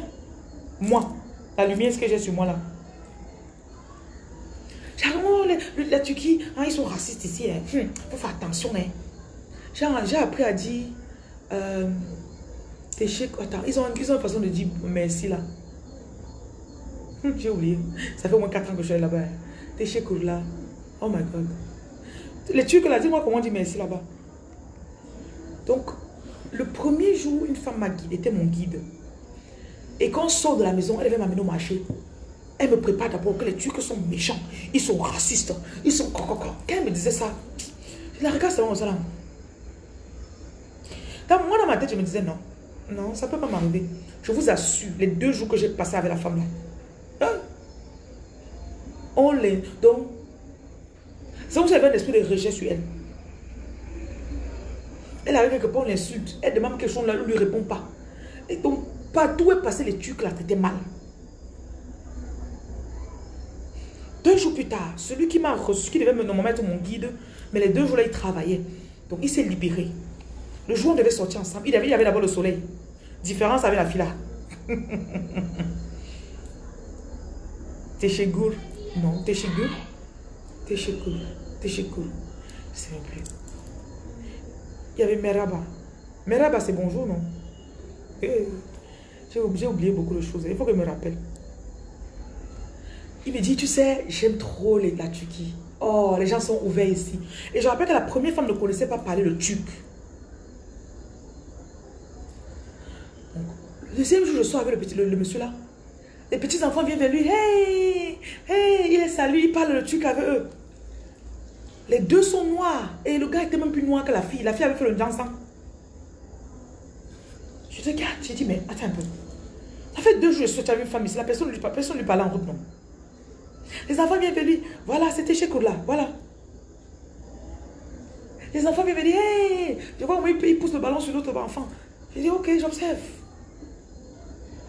Moi, la lumière, ce que j'ai sur moi là. Oh, la Turquie, hein, ils sont racistes ici. Hein. hmm, faut faire attention. Hein. J'ai appris à dire... Euh, attends, ils ont, ils ont une façon de dire merci là. Hmm, j'ai oublié. Ça fait au moins 4 ans que je suis là-bas. Hein. là. Oh my God. Les Turcs là, dis-moi comment on dit merci là-bas. Donc, le premier jour, une femme m'a était mon guide. Et quand on sort de la maison, elle vient m'amener au marché. Elle me prépare d'abord que les Turcs sont méchants. Ils sont racistes. Ils sont... Quand elle me disait ça, je la regarde seulement ça là. Moi, dans ma tête, je me disais non. Non, ça ne peut pas m'arriver. Je vous assure, les deux jours que j'ai passé avec la femme là. Hein? On les... Donc, c'est vous avez un esprit de rejet sur elle. Elle arrive quelque part, on l'insulte. Elle demande quelque chose, on ne lui répond pas. Et donc, partout où est passé les Turcs là, c'était mal. Deux jours plus tard, celui qui m'a reçu, qui devait me mettre mon guide, mais les deux jours là, il travaillait. Donc il s'est libéré. Le jour on devait sortir ensemble, il avait, d'abord le soleil. Différence avec la là. T'es Non, t'es chez Gour T'es chez Gour sais plus. Il y avait Meraba. Meraba, c'est bonjour, non? Eh, J'ai oublié beaucoup de choses. Il faut que je me rappelle. Il me dit, tu sais, j'aime trop les, la. Oh, les gens sont ouverts ici. Et je rappelle que la première femme ne connaissait pas parler le turc. le deuxième jour, je sors avec le, petit, monsieur là. Les petits enfants viennent vers lui. Hey, hey, il est salut, il parle le turc avec eux. Les deux sont noirs. Et le gars était même plus noir que la fille. La fille avait fait le dansant. Je regarde, j'ai dit, mais attends un peu. Ça fait deux jours que je suis avec une femme ici. La personne ne lui, personne lui en route, non. Les enfants viennent vers lui. Voilà, c'était chez Kourla. Voilà. Les enfants viennent me dire, hey, je vois comment il pousse le ballon sur l'autre enfant. Je dis, ok, j'observe.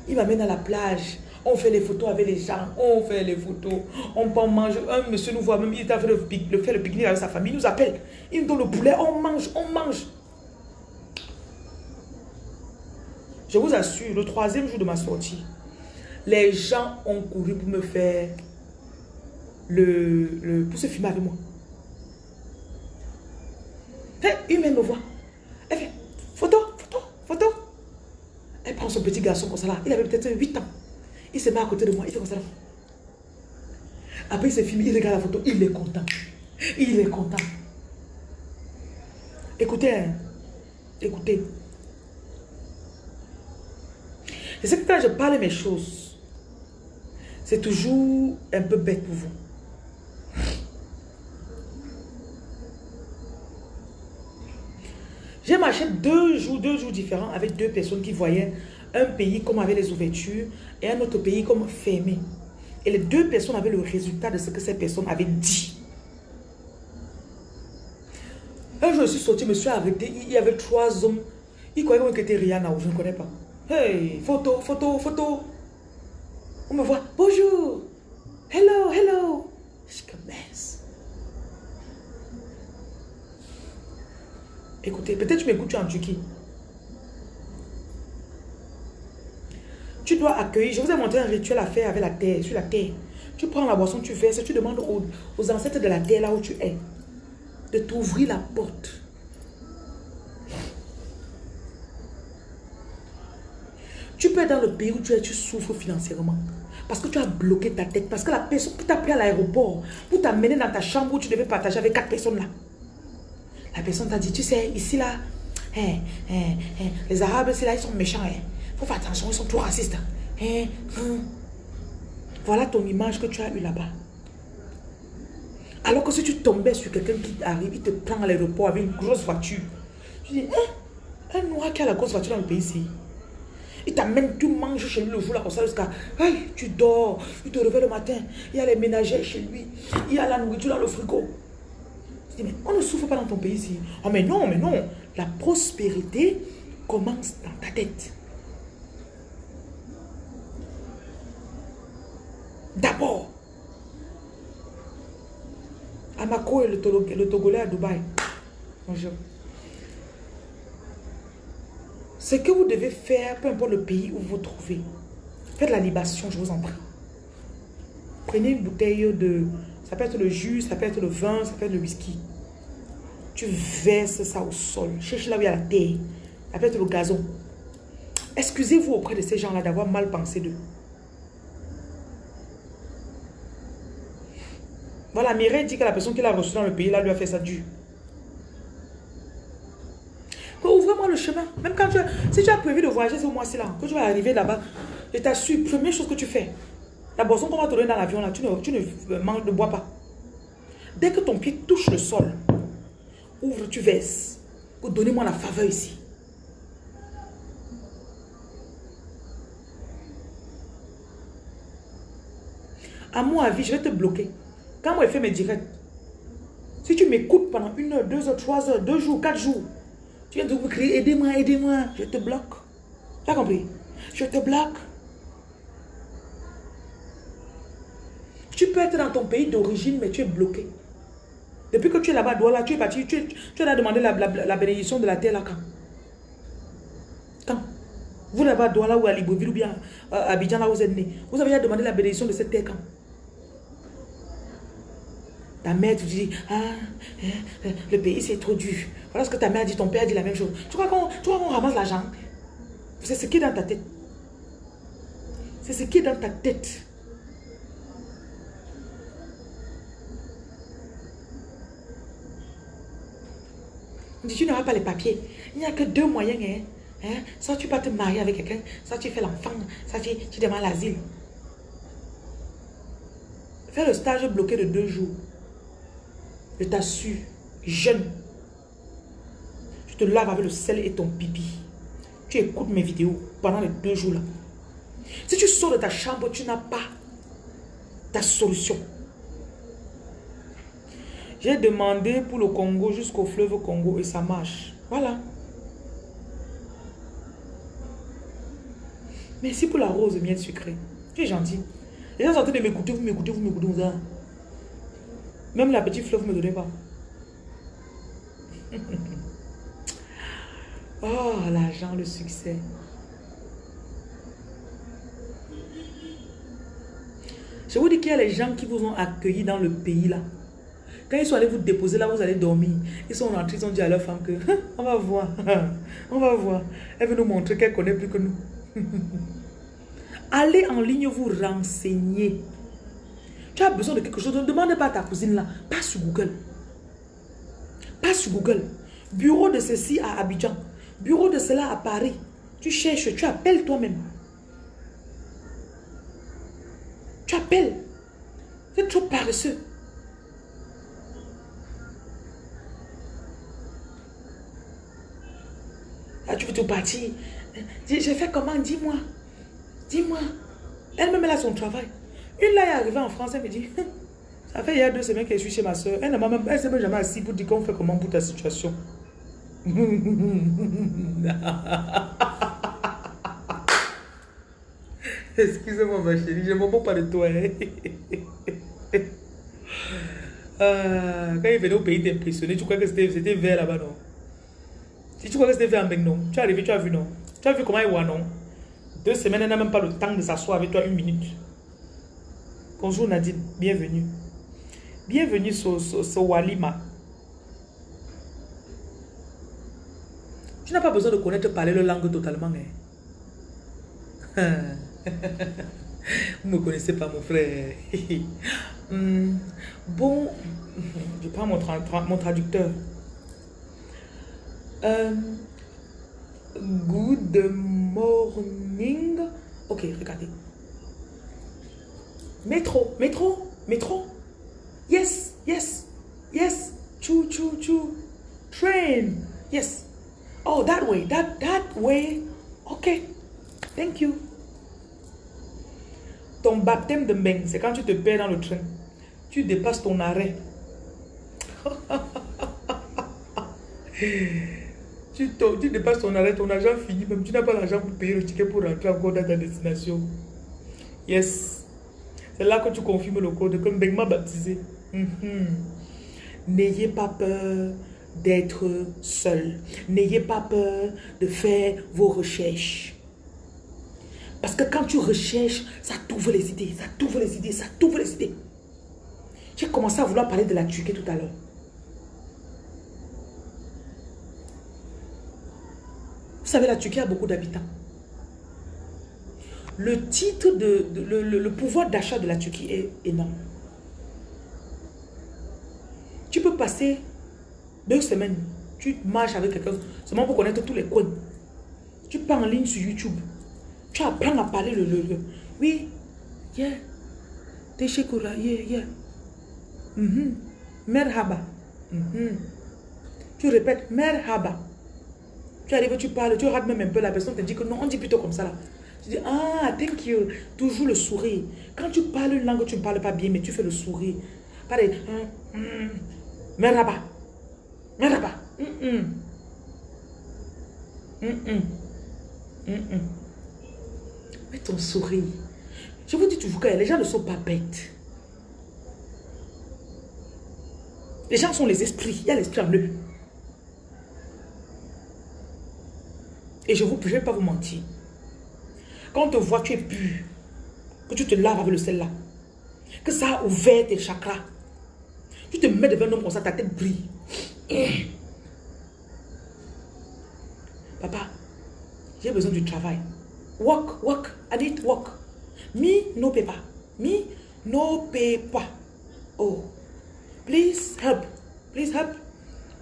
Il m'amène à la plage. On fait les photos avec les gens. On fait les photos. On peut manger. Un monsieur nous voit même. Il est en train de faire le pique-nique avec sa famille. Il nous appelle. Il nous donne le poulet. On mange. On mange. Je vous assure, le troisième jour de ma sortie, les gens ont couru pour me faire le, le pour se filmer avec moi. Hé, une même me voit. Elle fait photo, photo, photo. Elle prend son petit garçon comme ça là. Il avait peut-être 8 ans. Il se met à côté de moi. Il fait comme ça là. Après, il se filme, il regarde la photo. Il est content. Il est content. Écoutez, hein. écoutez. Je sais que quand je parle mes choses, c'est toujours un peu bête pour vous. J'ai marché deux jours, deux jours différents avec deux personnes qui voyaient un pays comme avec les ouvertures et un autre pays comme fermé. Et les deux personnes avaient le résultat de ce que ces personnes avaient dit. Un jour, je suis sorti, je me suis arrêté. Il y avait trois hommes. Ils croyaient que c'était Rihanna ou je ne connais pas. Hey, photo, photo, photo. On me voit. Bonjour. Hello, hello. Je commence. Écoutez, peut-être tu m'écoutes tu en Turquie. Tu dois accueillir. Je vous ai montré un rituel à faire avec la terre, sur la terre. Tu prends la boisson, tu verses, tu demandes aux ancêtres de la terre là où tu es de t'ouvrir la porte. Tu peux être dans le pays où tu es, tu souffres financièrement. Parce que tu as bloqué ta tête. Parce que la personne qui t'a pris à l'aéroport pour t'amener dans ta chambre où tu devais partager avec quatre personnes là. La personne t'a dit, tu sais, ici là, hein, hein, hein, les Arabes, c'est là, ils sont méchants. Faut faire attention, ils sont trop racistes. Voilà ton image que tu as eue là-bas. Alors que si tu tombais sur quelqu'un qui arrive, il te prend à l'aéroport avec une grosse voiture. Tu dis, hein, un noir qui a la grosse voiture dans le pays ici. Il t'amène, tu manges chez lui le jour là comme ça jusqu'à. Hey, tu dors, il te réveille le matin. Il y a les ménagères chez lui. Il y a la nourriture dans le frigo. Je dis, mais on ne souffre pas dans ton pays ici. Oh, mais non, mais non. La prospérité commence dans ta tête. D'abord. Amako et le Togolais à Dubaï. Bonjour. Ce que vous devez faire, peu importe le pays où vous vous trouvez, faites la libation, je vous en prie. Prenez une bouteille de... Ça peut être le jus, ça peut être le vin, ça peut être le whisky. Tu verses ça au sol. Cherche là où il y a la terre. Ça peut être le gazon. Excusez-vous auprès de ces gens-là d'avoir mal pensé d'eux. Voilà, Mireille dit que la personne qui l'a reçu dans le pays, là, lui a fait ça dur. Le chemin. Même quand tu as, si tu as prévu de voyager ce mois-ci là, que tu vas arriver là-bas, je t'assure, première chose que tu fais, la boisson qu'on va te donner dans l'avion là, tu ne, tu ne euh, manges, ne bois pas. Dès que ton pied touche le sol, ouvre, tu verses. Oh, Donnez-moi la faveur ici. À mon avis, je vais te bloquer. Quand moi, je fais mes directs, si tu m'écoutes pendant une heure, deux heures, trois heures, deux jours, quatre jours, tu viens de crier, aidez-moi, aidez-moi, je te bloque. Tu as compris? Je te bloque. Tu peux être dans ton pays d'origine, mais tu es bloqué. Depuis que tu es là-bas à Douala, tu es parti, tu, as demandé la, la- la bénédiction de la terre là quand? Quand? Vous là-bas Douala ou à Libreville ou bien euh, à Abidjan là où vous êtes né, vous avez déjà demandé la bénédiction de cette terre quand? Ta mère te dit, ah, hein, euh, le pays c'est trop dur. Voilà ce que ta mère dit, ton père dit la même chose. Tu crois qu'on ramasse l'argent? C'est ce qui est dans ta tête. C'est ce qui est dans ta tête. Tu n'auras pas les papiers. Il n'y a que deux moyens. Hein? Hein? Soit tu vas te marier avec quelqu'un, soit tu fais l'enfant, soit tu, tu demandes l'asile. Fais le stage bloqué de deux jours. Je t'assure, jeune. Tu te laves avec le sel et ton pipi. Tu écoutes mes vidéos pendant les deux jours là. Si tu sors de ta chambre, tu n'as pas ta solution. J'ai demandé pour le Congo jusqu'au fleuve Congo et ça marche. Voilà. Merci pour la rose miel sucrée. Tu es gentil. Les gens sont en train de m'écouter, vous m'écoutez, vous m'écoutez. vous. Même la petite fleuve ne me donnait pas. oh, l'argent, le succès. Je vous dis qu'il y a les gens qui vous ont accueilli dans le pays là. Quand ils sont allés vous déposer là, vous allez dormir. Ils sont rentrés, ils ont dit à leur femme que on va voir, on va voir. Elle veut nous montrer qu'elle connaît plus que nous. Allez en ligne vous renseigner. Tu as besoin de quelque chose, ne demande pas à ta cousine là. Pas sur Google. Pas sur Google. Bureau de ceci à Abidjan. Bureau de cela à Paris. Tu cherches, tu appelles toi-même. Tu appelles. Es trop paresseux. Ah, tu veux te partir? J'ai fait comment? Dis-moi. Dis-moi. Elle-même, elle a son travail. Une là est arrivée en France, elle me dit, ça fait il y a deux semaines que je suis chez ma soeur. Elle ne s'est même jamais assise pour dire qu'on fait comment pour ta situation. Excusez-moi ma chérie, je ne m'en pas de toi. Hein. Ah, quand il venait au pays t'impressionner, tu crois que c'était vert là-bas, non? Si tu crois que c'était vert en non Tu es arrivé, tu as vu, non? Tu as vu comment il voit, non? Deux semaines, elle n'a même pas le temps de s'asseoir avec toi une minute. Bonjour Nadine, bienvenue. Bienvenue sur, sur, Walima. Tu n'as pas besoin de connaître parler le langue totalement. Hein? Vous ne me connaissez pas, mon frère. Hmm. bon, je prends mon, mon traducteur. Euh, good morning. Ok, regardez. Métro, métro, métro. Yes, yes, yes. Choo, choo, choo. Train. Yes. Oh, that way, that, that way. Okay. Thank you. Ton baptême de main, c'est quand tu te perds dans le train. Tu dépasses ton arrêt. tu, tu dépasses ton arrêt, ton argent fini, même tu n'as pas l'argent pour payer le ticket pour rentrer encore dans ta destination. Yes. C'est là que tu confirmes le code, Ben m'a baptisé. Mhm. N'ayez pas peur d'être seul. N'ayez pas peur de faire vos recherches. Parce que quand tu recherches, ça t'ouvre les idées, ça t'ouvre les idées, ça t'ouvre les idées. J'ai commencé à vouloir parler de la Turquie tout à l'heure. Vous savez, la Turquie a beaucoup d'habitants le titre de, le, pouvoir d'achat de la Turquie est énorme. Tu peux passer deux semaines, tu marches avec quelqu'un, seulement pour connaître tous les coins. Tu pars en ligne sur YouTube. Tu apprends à parler le... le, oui, yeah. Teshekura, yeah, yeah. Mm Merhaba. Mhm. Tu répètes, merhaba. Tu arrives, tu parles, tu rates même un peu, la personne te dit que non, on dit plutôt comme ça là. Tu dis, ah, thank you. Toujours le sourire. Quand tu parles une langue, tu ne parles pas bien, mais tu fais le sourire. Pareil. Hum, hum. Merhaba. Merhaba. Hum, Mets ton sourire. Je vous dis toujours que les gens ne sont pas bêtes. Les gens sont les esprits. Il y a l'esprit en eux. Et je ne vais pas vous mentir. Quand on te voit, tu es pur. Que tu te laves avec le sel là. Que ça a ouvert tes chakras. Tu te mets devant un homme comme ça, ta tête brille. Papa, j'ai besoin du travail. Work, work, I need work. Me, no paper. Me, no paper. Oh, please help. Please help.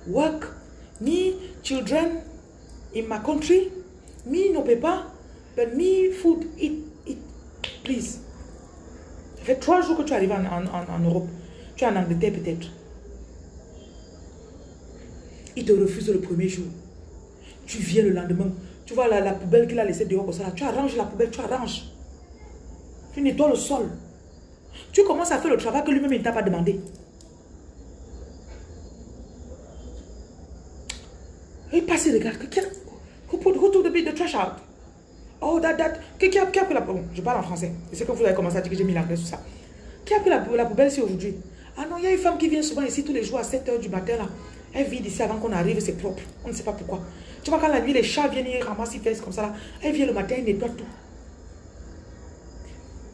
Work. Me, children in my country. Me, no paper. But me, food, eat, eat, please. Ça fait trois jours que tu arrives en, en, en Europe. Tu es en Angleterre peut-être. Il te refuse le premier jour. Tu viens le lendemain. Tu vois la, la poubelle qu'il a laissée dehors comme ça. Tu arranges la poubelle, tu arranges. Tu nettoies le sol. Tu commences à faire le travail que lui-même ne t'a pas demandé. Il passe, il regarde. Who put, who the trash out? Oh, that, that. Qui, a, qui a pris la poubelle? Je parle en français. Je sais que vous avez commencé à dire que j'ai mis l'anglais sur ça. Qui a pris la, la poubelle ici aujourd'hui? Ah non, il y a une femme qui vient souvent ici tous les jours à 7h du matin là. Elle vit ici avant qu'on arrive, c'est propre. On ne sait pas pourquoi. Tu vois, quand la nuit, les chats viennent, ils ramassent, ils font comme ça là. Elle vient le matin, elle nettoie tout.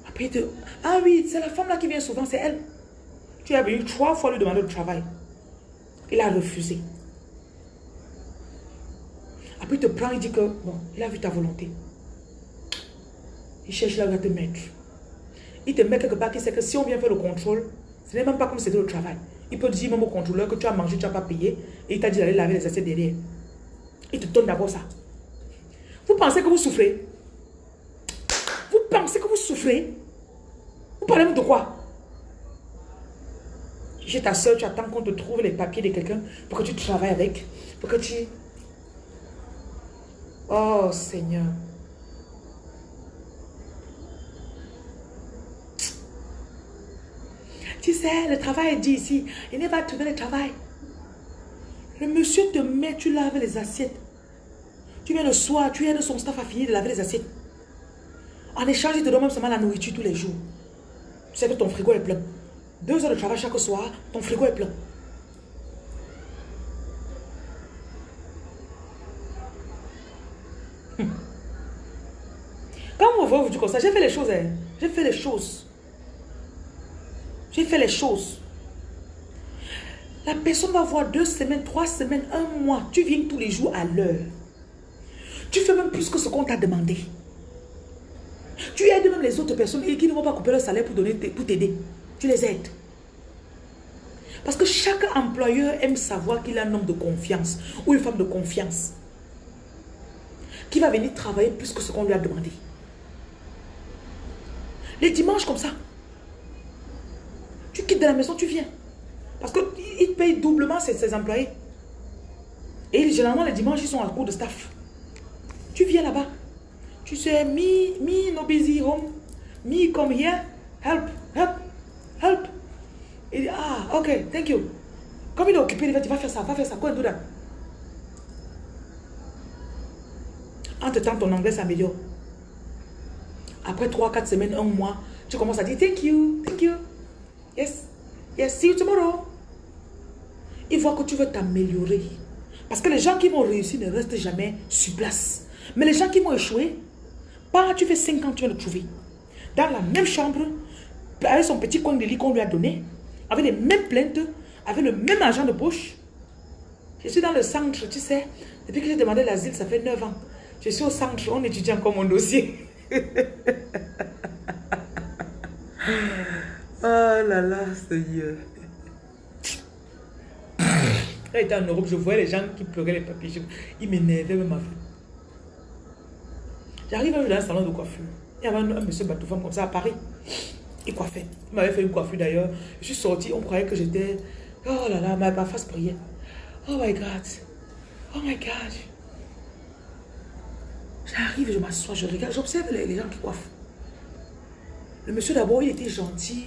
Après, te... Ah oui, c'est la femme là qui vient souvent, c'est elle. Tu as venu trois fois lui demander le travail. Il a refusé. Après, il te prend, il dit que, bon, il a vu ta volonté. Il cherche là où il va te mettre. Il te met quelque part qui sait que si on vient faire le contrôle, ce n'est même pas comme c'était le travail. Il peut dire même au contrôleur que tu as mangé, tu n'as pas payé, et il t'a dit d'aller laver les assiettes derrière. Il te donne d'abord ça. Vous pensez que vous souffrez? Vous pensez que vous souffrez? Vous parlez de quoi? J'ai ta soeur, tu attends qu'on te trouve les papiers de quelqu'un pour que tu travailles avec, pour que tu... Oh Seigneur. Tu sais, le travail est dit ici. Il n'est pas trouver le travail. Le monsieur te met, tu laves les assiettes. Tu viens le soir, tu aides son staff à finir de laver les assiettes. En échange, il te donne même seulement la nourriture tous les jours. Tu sais que ton frigo est plein. Deux heures de travail chaque soir, ton frigo est plein. Hum. Quand on voit vous comme ça, j'ai fait les choses. Hein. J'ai fait les choses. J'ai fait les choses. La personne va voir deux semaines, trois semaines, un mois. Tu viens tous les jours à l'heure. Tu fais même plus que ce qu'on t'a demandé. Tu aides même les autres personnes qui ne vont pas couper leur salaire pour pour t'aider. Tu les aides. Parce que chaque employeur aime savoir qu'il a un homme de confiance ou une femme de confiance qui va venir travailler plus que ce qu'on lui a demandé. Les dimanches comme ça, de la maison, tu viens. Parce qu'ils payent doublement ses, employés. Et généralement, les dimanches, ils sont à court de staff. Tu viens là-bas. Tu sais, me, me no busy home. Me come here. Help, help, help. Il dit, ah, ok, thank you. Comme il est occupé, il va faire ça, va faire ça. Quoi, do that. Entre-temps, ton anglais s'améliore. Après 3-4 semaines, un mois, tu commences à dire, thank you, thank you. Yes, yes, see you tomorrow. Il voit que tu veux t'améliorer. Parce que les gens qui vont réussir ne restent jamais sur place. Mais les gens qui vont échouer, pas tu fais 5 ans, tu vas le trouver. Dans la même chambre, avec son petit coin de lit qu'on lui a donné, avec les mêmes plaintes, avec le même argent de poche. Je suis dans le centre, tu sais. Depuis que j'ai demandé l'asile, ça fait 9 ans. Je suis au centre, on étudie encore mon dossier. oh là là, Seigneur. Quand j'étais en Europe, je voyais les gens qui pleuraient les papiers. Ils m'énervaient même ma J'arrive dans un salon de coiffure. Il y avait un, monsieur Batoufam comme ça à Paris. Il coiffait. Il m'avait fait une coiffure d'ailleurs. Je suis sortie, on croyait que j'étais... Oh là là, ma, face priait. Oh my God. Oh my God. J'arrive, je m'assois, je regarde, j'observe les, gens qui coiffent. Le monsieur d'abord, il était gentil.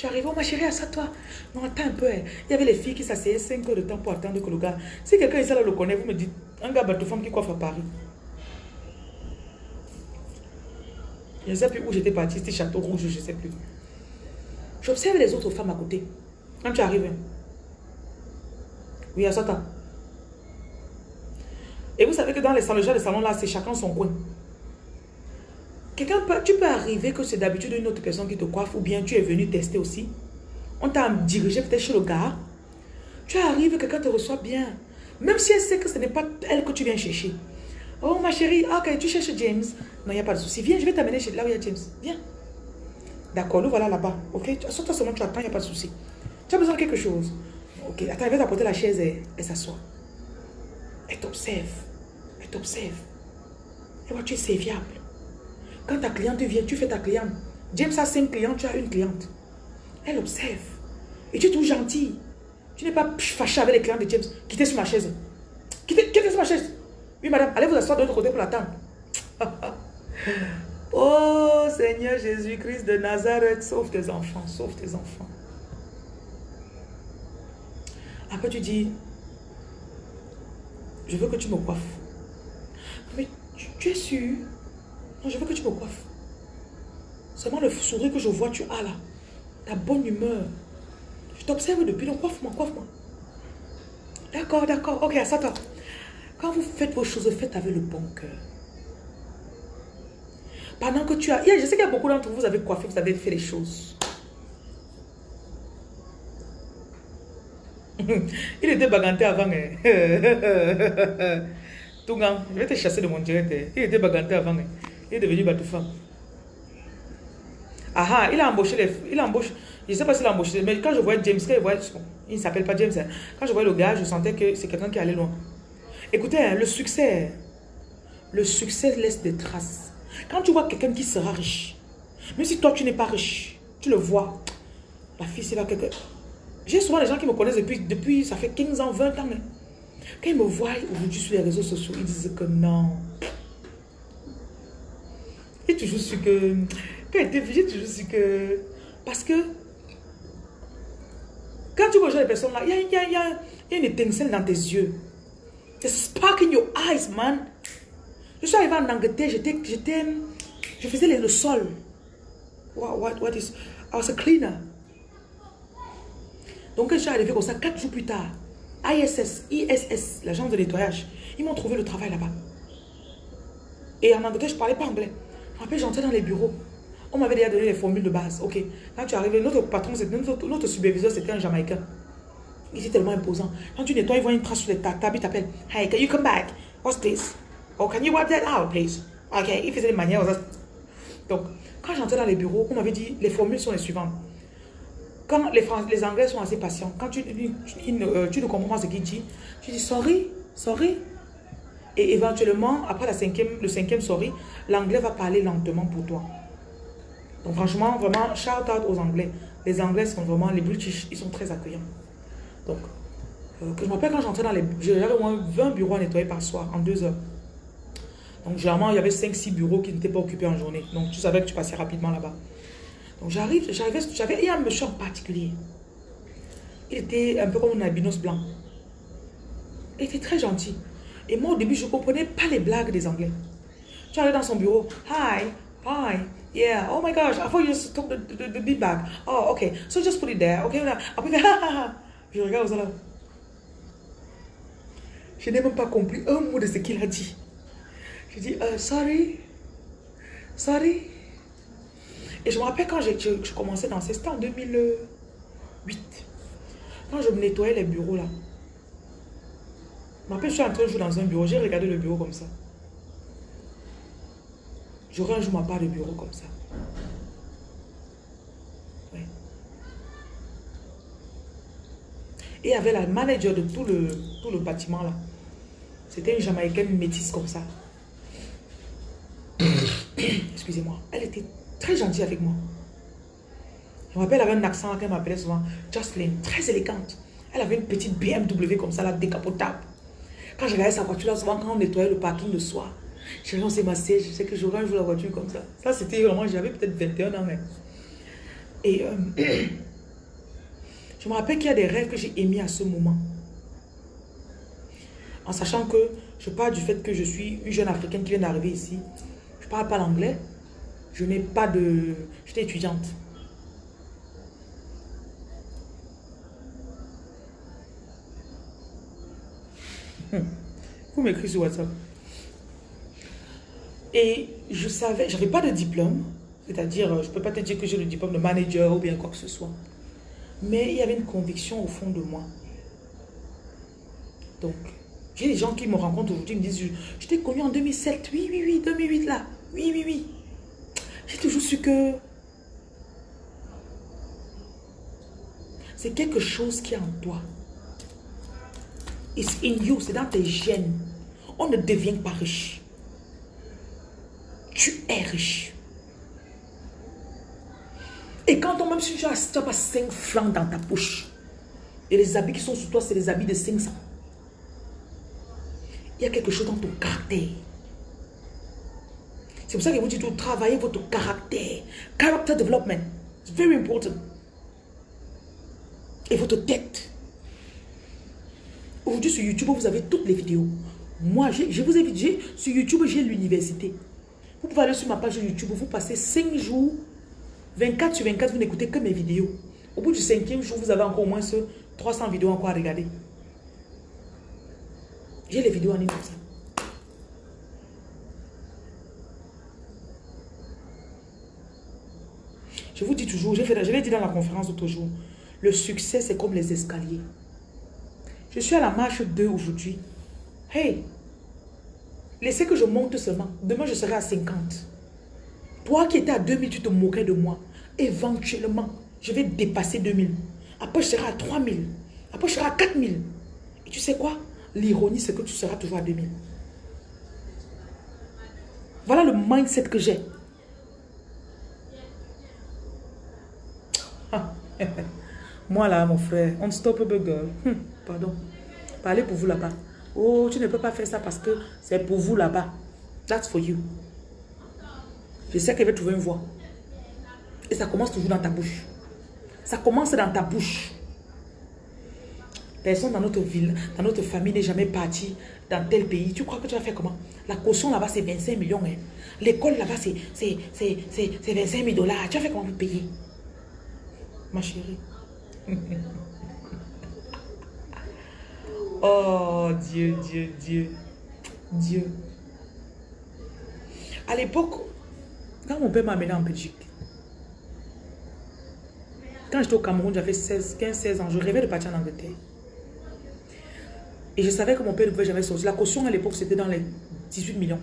Tu arrives, oh ma chérie, assois-toi. Non, attends un peu. Hein. Il y avait les filles qui s'asseyaient 5 heures de temps pour attendre que le gars... Si quelqu'un ici là le connaît, vous me dites, un gars femme qui coiffe à Paris. Je ne sais plus où j'étais partie, c'était Château Rouge, je ne sais plus. J'observe les autres femmes à côté. Quand tu arrives, hein. oui, assois-toi. Et vous savez que dans les salons, les salons là, c'est chacun son coin. Quelqu'un tu peux arriver que c'est d'habitude une autre personne qui te coiffe ou bien tu es venu tester aussi. On t'a dirigé peut-être chez le gars. Tu arrives, quelqu'un te reçoit bien. Même si elle sait que ce n'est pas elle que tu viens chercher. Oh ma chérie, ok, tu cherches James. Non, il n'y a pas de souci. Viens, je vais t'amener chez là où il y a James. Viens. D'accord, nous voilà là-bas. Ok, toi seulement, tu attends, il n'y a pas de souci. Tu as besoin de quelque chose. Ok, attends, elle va t'apporter la chaise et elle s'assoit. Elle t'observe t'observe. Et vois, tu es serviable. Quand ta cliente vient, tu fais ta cliente. James a cinq clients, tu as une cliente. Elle observe. Et tu es tout gentil. Tu n'es pas fâché avec les clients de James. Quittez sur ma chaise. Quittez, quittez sur ma chaise. Oui, madame, allez vous asseoir de l'autre côté pour l'attendre. oh, Seigneur Jésus-Christ de Nazareth, sauve tes enfants, sauve tes enfants. Après, tu dis, je veux que tu me coiffes. Mais tu, tu es sûr Non, je veux que tu me coiffes. Seulement le sourire que je vois, tu as là. Ta bonne humeur. Je t'observe depuis, donc coiffe-moi, coiffe-moi. D'accord, d'accord. Ok, ça toi. Quand vous faites vos choses, faites avec le bon cœur. Pendant que tu as... Je sais qu'il y a beaucoup d'entre vous, vous avez coiffé, vous avez fait les choses. Il était baganté avant. Hein. Tougan, je vais te chasser de mon direct. Hein. Il était baganté avant. Hein. Il est devenu femme. Ah ah, il a embauché les... Il a embauché... Je ne sais pas s'il a embauché, mais quand je voyais James, quand je voyais... il ne s'appelle pas James. Quand je voyais le gars, je sentais que c'est quelqu'un qui allait loin. Écoutez, le succès, le succès laisse des traces. Quand tu vois quelqu'un qui sera riche, même si toi tu n'es pas riche, tu le vois, la fille c'est là quelqu'un. J'ai souvent des gens qui me connaissent depuis, depuis, ça fait 15 ans, 20 ans. Mais quand ils me voient aujourd'hui sur les réseaux sociaux, ils disent que non. Toujours su que, quand j'ai toujours su que, parce que, quand tu vois les personnes là, il y a, y, a, y a une étincelle dans tes yeux. There's spark in your eyes, man. Je suis arrivé en Angleterre, j'étais, je faisais le sol. What, what, what is, I was a cleaner. Donc, quand je suis arrivé comme ça, quatre jours plus tard, ISS, ISS, l'agence de nettoyage, ils m'ont trouvé le travail là-bas. Et en Angleterre, je ne parlais pas anglais. Après, j'entrais dans les bureaux. On m'avait déjà donné les formules de base. Ok, quand tu arrives, notre patron, notre, notre superviseur, c'était un Jamaïcain. Il était tellement imposant. Quand tu nettoies, il voit une trace sur les tables, il t'appelle. Hey, can you come back? What's this? Oh, can you wipe that out, please? Ok, il faisait des manières. Donc, quand j'entrais dans les bureaux, on m'avait dit, les formules sont les suivantes. Quand les, les Anglais sont assez patients, quand tu, euh, tu, ne comprends pas ce qu'ils disent, tu dis sorry, sorry. Et éventuellement, après la cinquième, le cinquième sorry, l'anglais va parler lentement pour toi. Donc franchement, vraiment, shout out aux Anglais. Les Anglais sont vraiment, les British, ils sont très accueillants. Donc, euh, je me rappelle quand j'entrais dans les... J'avais au moins 20 bureaux à nettoyer par soir, en deux heures. Donc généralement, il y avait 5-6 bureaux qui n'étaient pas occupés en journée. Donc tu savais que tu passais rapidement là-bas. Donc j'arrive, j'arrivais, j'avais, il y a un monsieur en particulier. Il était un peu comme un albinos blanc. Il était très gentil. Et moi, au début, je ne comprenais pas les blagues des Anglais. Tu arrives dans son bureau. Hi, hi, yeah, oh my gosh, I thought you just took the, the, the big bag. Oh, okay, so just put it there, okay? Après, je regarde ça là. Je n'ai même pas compris un mot de ce qu'il a dit. Je dis, uh, sorry, sorry. Et je me rappelle quand je, commençais dans c'était en 2008. Quand je me nettoyais les bureaux là. Je me rappelle, je suis entrée un jour dans un bureau, j'ai regardé le bureau comme ça. J'aurais un jour ma part de bureau comme ça. Et il y avait la manager de tout le, tout le bâtiment là. C'était une Jamaïcaine métisse comme ça. Excusez-moi. Elle était très gentille avec moi. Je me rappelle, elle avait un accent qu'elle m'appelait souvent Jocelyn, très élégante. Elle avait une petite BMW comme ça, là, décapotable. Quand je regardais sa voiture, là, souvent, quand on nettoyait le parking le soir, j'ai lancé ma siège, je sais que j'aurais un jour la voiture comme ça. Ça, c'était vraiment, j'avais peut-être 21 ans, mais... Et euh, je me rappelle qu'il y a des rêves que j'ai émis à ce moment. En sachant que je parle du fait que je suis une jeune Africaine qui vient d'arriver ici. Je ne parle pas l'anglais. Je n'ai pas de... J'étais étudiante. Vous m'écrivez sur WhatsApp. Et je savais, je n'avais pas de diplôme. C'est-à-dire, je ne peux pas te dire que j'ai le diplôme de manager ou bien quoi que ce soit. Mais il y avait une conviction au fond de moi. Donc, j'ai des gens qui me rencontrent aujourd'hui, me disent, je t'ai connu en 2007. Oui, oui, oui, 2008 là. Oui, oui, oui. J'ai toujours su que c'est quelque chose qui est en toi. It's in you, c'est dans tes gènes. On ne devient pas riche. Tu es riche. Et quand on même si tu n'as pas 5 francs dans ta poche, et les habits qui sont sur toi, c'est les habits de 500. Il y a quelque chose dans ton caractère. C'est pour ça que vous dites, travailler votre caractère. Character development. It's very important. Et votre tête. Aujourd'hui sur YouTube, vous avez toutes les vidéos. Moi, je vous ai dit, sur YouTube, j'ai l'université. Vous pouvez aller sur ma page YouTube, vous passez 5 jours, 24 sur 24, vous n'écoutez que mes vidéos. Au bout du cinquième jour, vous avez encore au moins ce 300 vidéos encore à regarder. J'ai les vidéos en ligne comme ça. Je vous dis toujours, je l'ai dit dans la conférence l'autre jour, le succès c'est comme les escaliers. Je suis à la marche 2 aujourd'hui. Hey, laissez que je monte seulement. Demain, je serai à 50. Toi qui étais à 2000, tu te moquais de moi. Éventuellement, je vais dépasser 2000. Après, je serai à 3000. Après, je serai à 4000. Et tu sais quoi? L'ironie, c'est que tu seras toujours à 2000. Voilà le mindset que j'ai. Moi là, mon frère, unstoppable girl. Pardon. Parlez pour vous là-bas. Oh, tu ne peux pas faire ça parce que c'est pour vous là-bas. That's for you. Je sais qu'elle va trouver une voie. Et ça commence toujours dans ta bouche. Ça commence dans ta bouche. Personne dans notre ville, dans notre famille n'est jamais parti dans tel pays. Tu crois que tu vas faire comment? La caution là-bas, c'est 25 millions. hein. L'école là-bas, c'est 25 000 dollars. Tu vas faire comment pour payer? Ma chérie. oh, Dieu, Dieu, Dieu. Dieu. À l'époque, quand mon père m'a amené en Belgique, quand j'étais au Cameroun, j'avais 16, 15, 16 ans, je rêvais de partir en Angleterre. Et je savais que mon père ne pouvait jamais sortir. La caution à l'époque, c'était dans les 18 millions.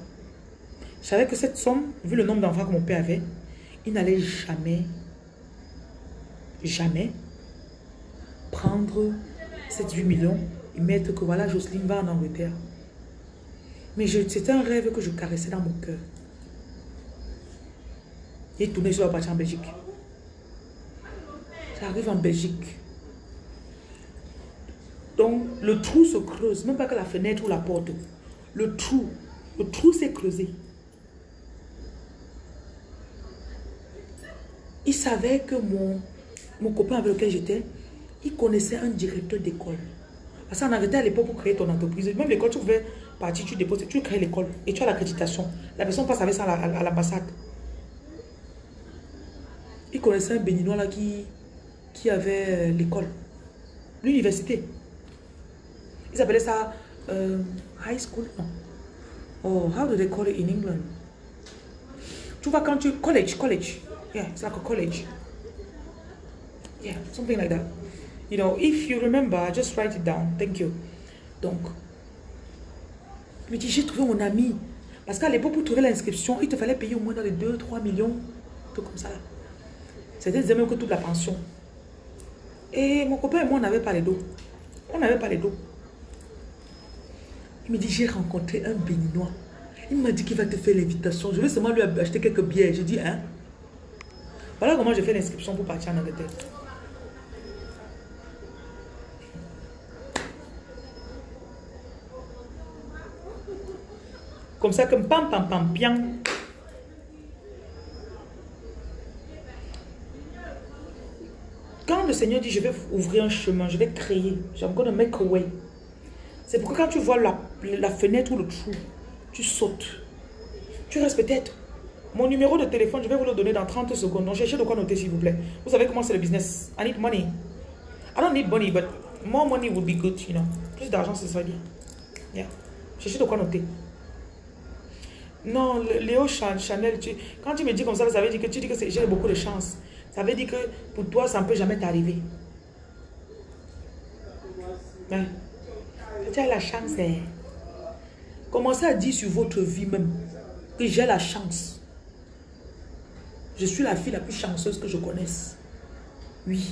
Je savais que cette somme, vu le nombre d'enfants que mon père avait, il n'allait jamais, jamais prendre ces 18 millions et mettre que voilà, Jocelyne va en Angleterre. Mais c'était un rêve que je caressais dans mon cœur. Et tourné sur la partie en Belgique. J'arrive en Belgique. Donc, le trou se creuse, même pas que la fenêtre ou la porte. Le trou, le trou s'est creusé. Il savait que mon, mon copain avec lequel j'étais, il connaissait un directeur d'école. Parce qu'en Angleterre, à l'époque, pour créer ton entreprise, même l'école, tu pouvais partir, tu déposes, tu crées l'école et tu as l'accréditation. La personne passe avec ça à la- à l'ambassade. Il connaissait un béninois là qui, qui avait euh, l'école, l'université. Ils appelaient ça euh, high school. Oh, how do they call it in England? Tu vois quand tu... College, college. Yeah, it's like a college. Yeah, something like that. You know, if you remember, just write it down. Thank you. Donc, il me dit, j'ai trouvé mon ami. Parce qu'à l'époque, pour trouver l'inscription, il te fallait payer au moins dans les 2-3 millions. Tout comme ça. C'était même que toute la pension. Et mon copain et moi, on n'avait pas les dos. On n'avait pas les dos. Il me dit, j'ai rencontré un béninois. Il m'a dit qu'il va te faire l'invitation. Je vais seulement lui acheter quelques billets. J'ai dit, hein? Voilà comment j'ai fait l'inscription pour partir en Angleterre. Comme ça, comme pam, pam, pam, bien. Quand le Seigneur dit, je vais ouvrir un chemin, je vais créer, I'm gonna make a way. C'est pourquoi quand tu vois la, la fenêtre ou le trou, tu sautes. Tu restes peut-être. Mon numéro de téléphone, je vais vous le donner dans 30 secondes. Donc, cherchez de quoi noter, s'il vous plaît. Vous savez comment c'est le business. I need money. I don't need money, but more money would be good, you know. Plus d'argent, ce serait bien. Yeah. Cherchez de quoi noter. Non, Léo Chan- Chanel, quand tu me dis comme ça, ça veut dire que tu dis que j'ai beaucoup de chance. Ça veut dire que pour toi, ça ne peut jamais t'arriver. Ouais. Tu as la chance. hein. Commencez à dire sur votre vie même que j'ai la chance? Je suis la fille la plus chanceuse que je connaisse. Oui.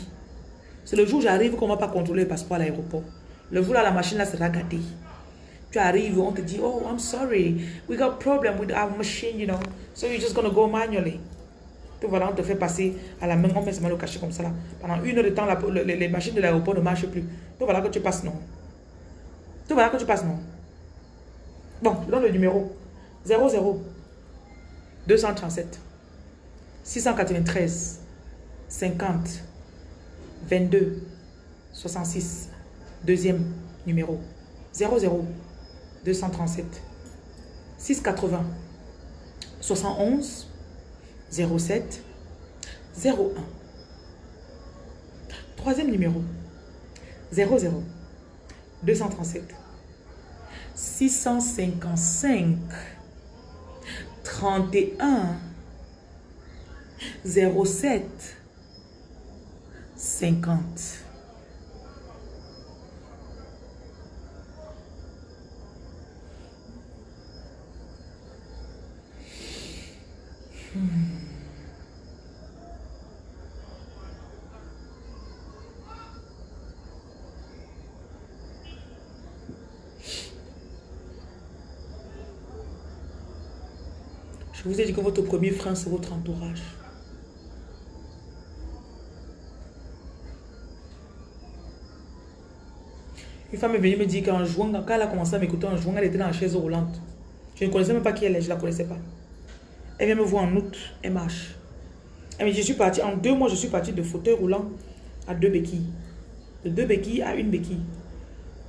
C'est le jour où j'arrive qu'on ne va pas contrôler le passeport à l'aéroport. Le jour là, la machine là sera gâtée. Tu arrives, on te dit, oh, I'm sorry, we got problem with our machine, you know, so you're just gonna go manually. Puis voilà, on te fait passer à la main, on met seulement le cachet comme ça là. Pendant une heure de temps, la- le- les, les machines de l'aéroport ne marchent plus. Donc voilà que tu passes, non. Donc voilà que tu passes, non. Bon, je donne le numéro. 00 237 693 50 22 66. Deuxième numéro. 00 237 680 71 07 01. Troisième numéro. 00 237 655 31 07 50. Je vous ai dit que votre premier frein, c'est votre entourage. Une femme est venue me dire qu'en jouant, quand elle a commencé à m'écouter en jouant, elle était dans la chaise roulante. Je ne connaissais même pas qui elle est, je ne la connaissais pas. Elle vient me voir en août, elle marche. Elle me dit, je suis partie, en deux mois, je suis partie de fauteuil roulant à deux béquilles. De deux béquilles à une béquille.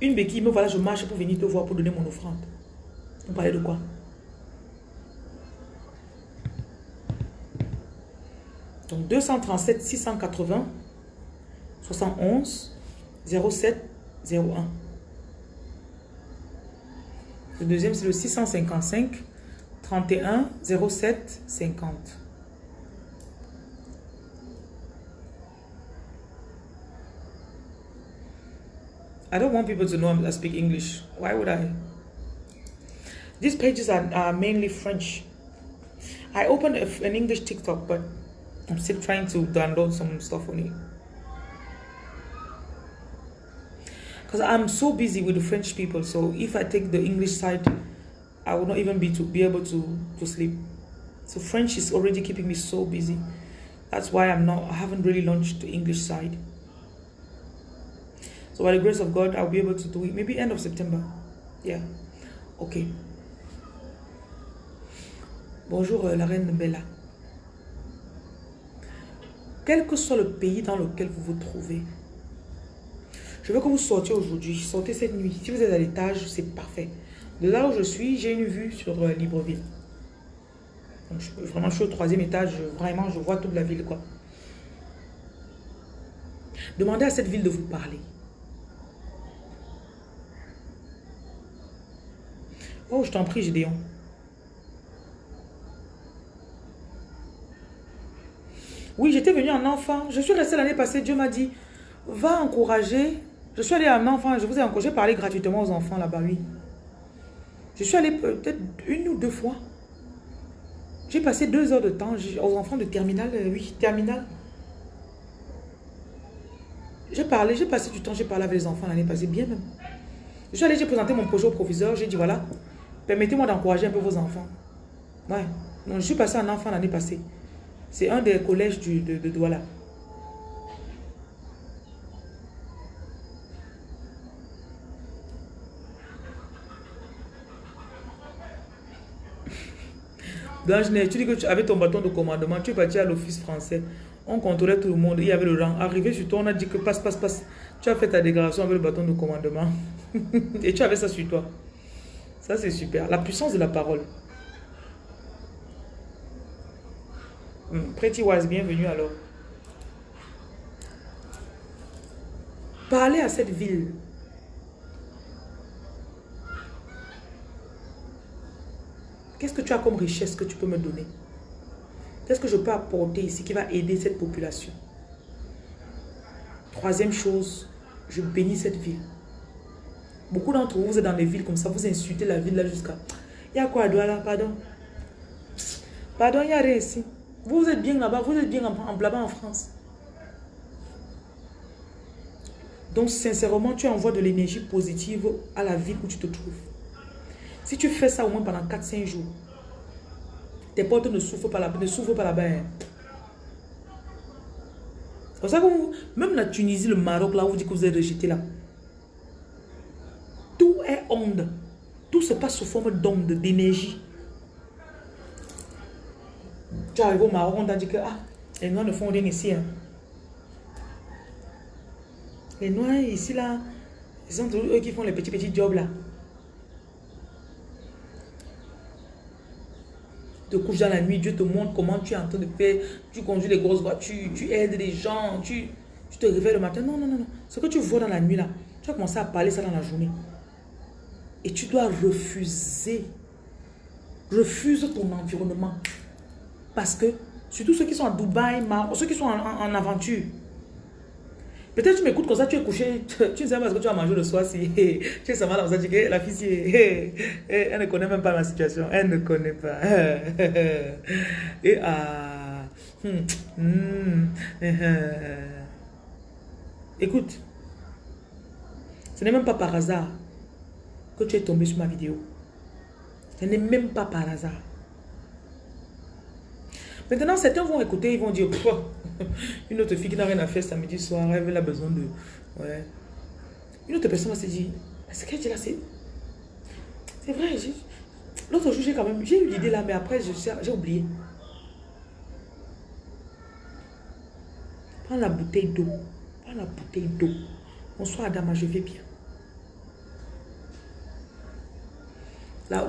Une béquille, me voilà, je marche pour venir te voir pour donner mon offrande. On parlait de quoi? Donc 237 680 71 07 01. Le deuxième, c'est le 655 31 07 50. I don't want people to know I speak English. Why would I? These pages are, are mainly French. I opened a, an English TikTok, but I'm still trying to download some stuff on it. Because I'm so busy with the French people, so if I take the English side, I will not even be to be able to to sleep. So French is already keeping me so busy. That's why I'm not. I haven't really launched the English side. So by the grace of God, I'll be able to do it maybe end of September. Yeah. Okay. Bonjour euh, la reine Bella. Quel que soit le pays dans lequel vous vous trouvez, je veux que vous sortiez aujourd'hui, sortez cette nuit. Si vous êtes à l'étage, c'est parfait. De là où je suis, j'ai une vue sur euh, Libreville. Vraiment, je suis au troisième étage, vraiment, je vois toute la ville. Demandez à cette ville de vous parler. Oh, je t'en prie, Gédéon. Oui, j'étais venue en enfant. Je suis restée l'année passée. Dieu m'a dit, va encourager. Je suis allée en enfant. Je vous ai encouragé. parler gratuitement aux enfants là-bas, oui. Je suis allée peut-être une ou deux fois. J'ai passé deux heures de temps aux enfants de terminale. Euh, oui, terminale. J'ai parlé, j'ai passé du temps, j'ai parlé avec les enfants l'année passée, bien même. Je suis allée, j'ai présenté mon projet au proviseur. J'ai dit, voilà, permettez-moi d'encourager un peu vos enfants. Ouais. Donc, je suis passée en enfant l'année passée. C'est un des collèges de Douala. Blanche tu dis que tu avais ton bâton de commandement, tu es parti à l'office français. On contrôlait tout le monde, il y avait le rang. Arrivé sur toi, on a dit que passe, passe, passe. Tu as fait ta déclaration avec le bâton de commandement. Et tu avais ça sur toi. Ça, c'est super. La puissance de la parole. Hmm, Pretty Wise, bienvenue alors. Parlez à cette ville. Qu'est-ce que tu as comme richesse que tu peux me donner Qu'est-ce que je peux apporter ici qui va aider cette population Troisième chose, je bénis cette ville. Beaucoup d'entre vous, vous êtes dans les villes comme ça, vous insultez la ville là jusqu'à... Il y a quoi à Pardon Pardon, il y a rien ici. Vous, êtes bien là-bas, vous êtes bien en, là-bas en France. Donc, sincèrement, tu envoies de l'énergie positive à la ville où tu te trouves. Si tu fais ça au moins pendant 4-5 jours, tes portes ne souffrent pas là-bas. Là-bas. Hein. C'est pour ça que vous, même la Tunisie, le Maroc, là, vous dites que vous êtes rejeté là. Tout est onde. Tout se passe sous forme d'onde, d'énergie. Tu arrives au Maroc, on t'a dit que ah, les Noirs ne font rien ici. Hein. Les Noirs ici, là, ils sont eux qui font les petits petits jobs là. Te couches dans la nuit, Dieu te montre comment tu es en train de faire, tu conduis les grosses voitures, tu aides les gens, tu, tu te réveilles le matin. Non, non, non, non. Ce que tu vois dans la nuit là, tu vas commencer à parler ça dans la journée. Et tu dois refuser. Refuse ton environnement. Parce que, surtout ceux qui sont à Dubaï, ceux qui sont en aventure, Peut-être tu m'écoutes comme ça, tu es couché, tu ne sais pas ce que tu vas manger le soir si tu es seulement là, tu dis la fille, elle ne connaît même pas ma situation, elle ne connaît pas. Et ah, hmm, hmm, écoute, ce n'est même pas par hasard que tu es tombé sur ma vidéo. Ce n'est même pas par hasard. Maintenant, certains vont écouter, ils vont dire, une autre fille qui n'a rien à faire samedi soir, elle a besoin de... Ouais. Une autre personne va se dire, ce qu'elle dit là, c'est... C'est vrai, l'autre jour, j'ai quand même... J'ai eu l'idée là, mais après, j'ai oublié. Prends la bouteille d'eau. Prends la bouteille d'eau. Bonsoir, Adama, je vais bien.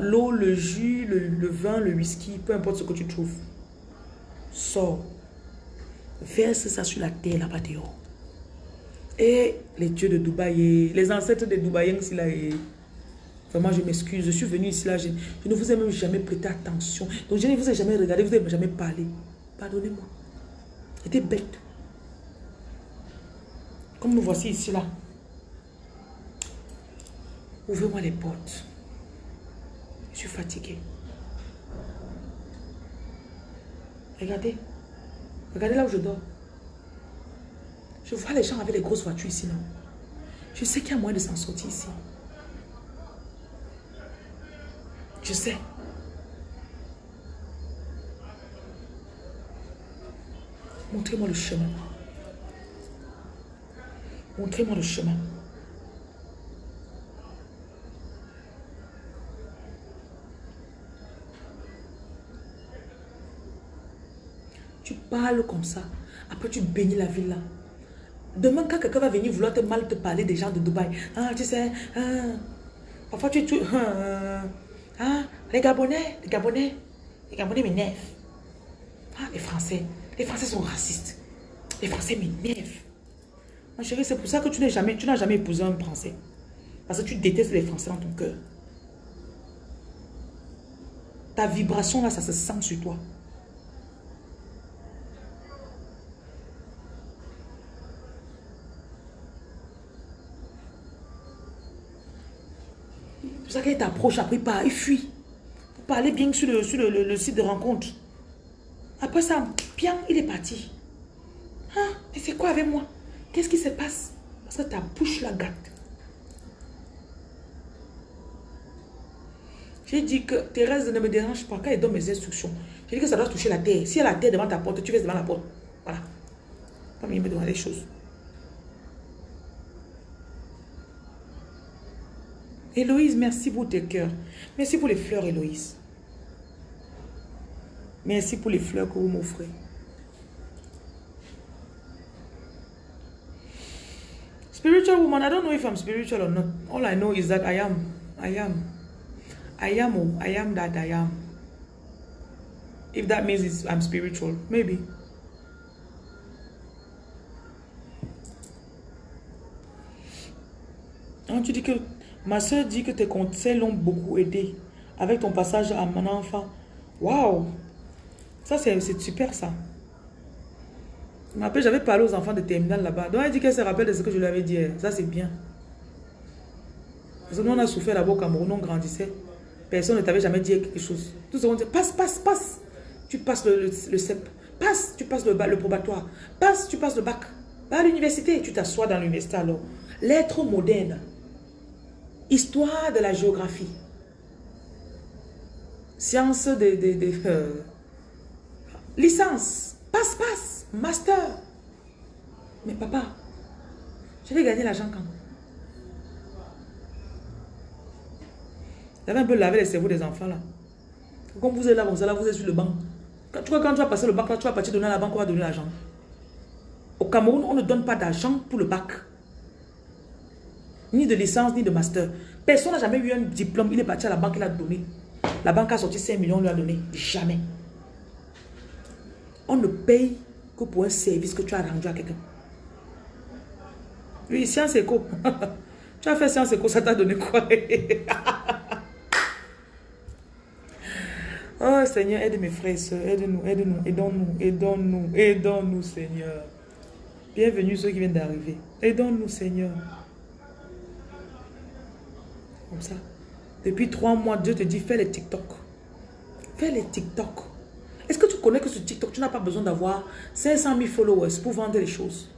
L'eau, le jus, le, le, vin, le whisky, peu importe ce que tu trouves. Sors. Verse ça sur la terre là-bas dehors. Et les dieux de Dubaï, les ancêtres de Dubaïens ici là, vraiment je m'excuse, je suis venu ici là, je, ne vous ai même jamais prêté attention. Donc je ne vous ai jamais regardé, vous n'avez jamais parlé. Pardonnez-moi. J'étais bête. Comme nous voici ici là. Ouvrez-moi les portes. Je suis fatiguée. Regardez. Regardez là où je dors. Je vois les gens avec les grosses voitures ici, Je sais qu'il y a moyen de s'en sortir ici. Je sais. Montrez-moi le chemin. Montrez-moi le chemin. Tu parles comme ça. Après, tu bénis la ville là. Demain, quand quelqu'un va venir vouloir te mal te parler des gens de Dubaï. Ah, tu sais, ah, parfois tu... tu ah, ah, les Gabonais, les Gabonais, les Gabonais m'énervent. Ah, les Français, les Français sont racistes. Les Français m'énervent. Ma chérie, c'est pour ça que tu n'as jamais, jamais épousé un Français. Parce que tu détestes les Français dans ton cœur. Ta vibration là, ça se sent sur toi. Ça qu'il t'approche, après il part, il fuit. Pour parler bien sur le, sur le, site de rencontre. Après ça, bien, il est parti. Hein? Mais c'est quoi avec moi? Qu'est-ce qui se passe? Parce que ta bouche la gâte. J'ai dit que Thérèse ne me dérange pas quand elle donne mes instructions. J'ai dit que ça doit toucher la terre. Si y a la terre devant ta porte, tu vas devant la porte. Voilà. Pas me demander des choses. Héloïse, merci pour tes cœurs. Merci pour les fleurs, Héloïse. Merci pour les fleurs que vous m'offrez. Spiritual woman, I don't know if I'm spiritual or not. All I know is that I am. I am. I am. Oh, I am that I am. If that means I'm spiritual, maybe. Ah, tu dis que Ma soeur dit que tes conseils l'ont beaucoup aidé avec ton passage à mon enfant. Waouh! Ça, c'est super, ça. M'appelle, j'avais parlé aux enfants de terminal là-bas. Donc, elle dit qu'elle se rappelle de ce que je lui avais dit. Ça, c'est bien. Parce que nous, on a souffert là-bas au Cameroun, on grandissait. Personne ne t'avait jamais dit quelque chose. Tout le monde dit, passe, passe, passe. Tu passes le, CEP. Passe, tu passes le, le probatoire. Passe, tu passes le bac. Va à l'université. Tu t'assois dans l'université alors. L'être moderne. Histoire de la géographie. Science de... de, euh, licence. Passe, passe. Master. Mais papa, je vais gagner l'argent quand J'avais un peu lavé les cerveaux des enfants là. Comme vous êtes là, vous êtes sur le banc. Quand, tu vois, quand tu vas passer le bac là, tu vas partir donner à la banque, on va donner l'argent. Au Cameroun, on ne donne pas d'argent pour le bac. Ni de licence, ni de master. Personne n'a jamais eu un diplôme. Il est parti à la banque, il a donné. La banque a sorti 5 millions, on lui a donné. Jamais. On ne paye que pour un service que tu as rendu à quelqu'un. Oui, Science Eco. tu as fait Science Eco, ça t'a donné quoi? Oh Seigneur, aide mes frères et soeurs, aide-nous, aide-nous, aidons-nous, aidons-nous, aidons-nous Seigneur. Bienvenue ceux qui viennent d'arriver. Aidons-nous Seigneur. Comme ça. Depuis trois mois, Dieu te dit, fais les TikTok. Fais les TikTok. Est-ce que tu connais que sur TikTok, tu n'as pas besoin d'avoir 500 000 followers pour vendre les choses?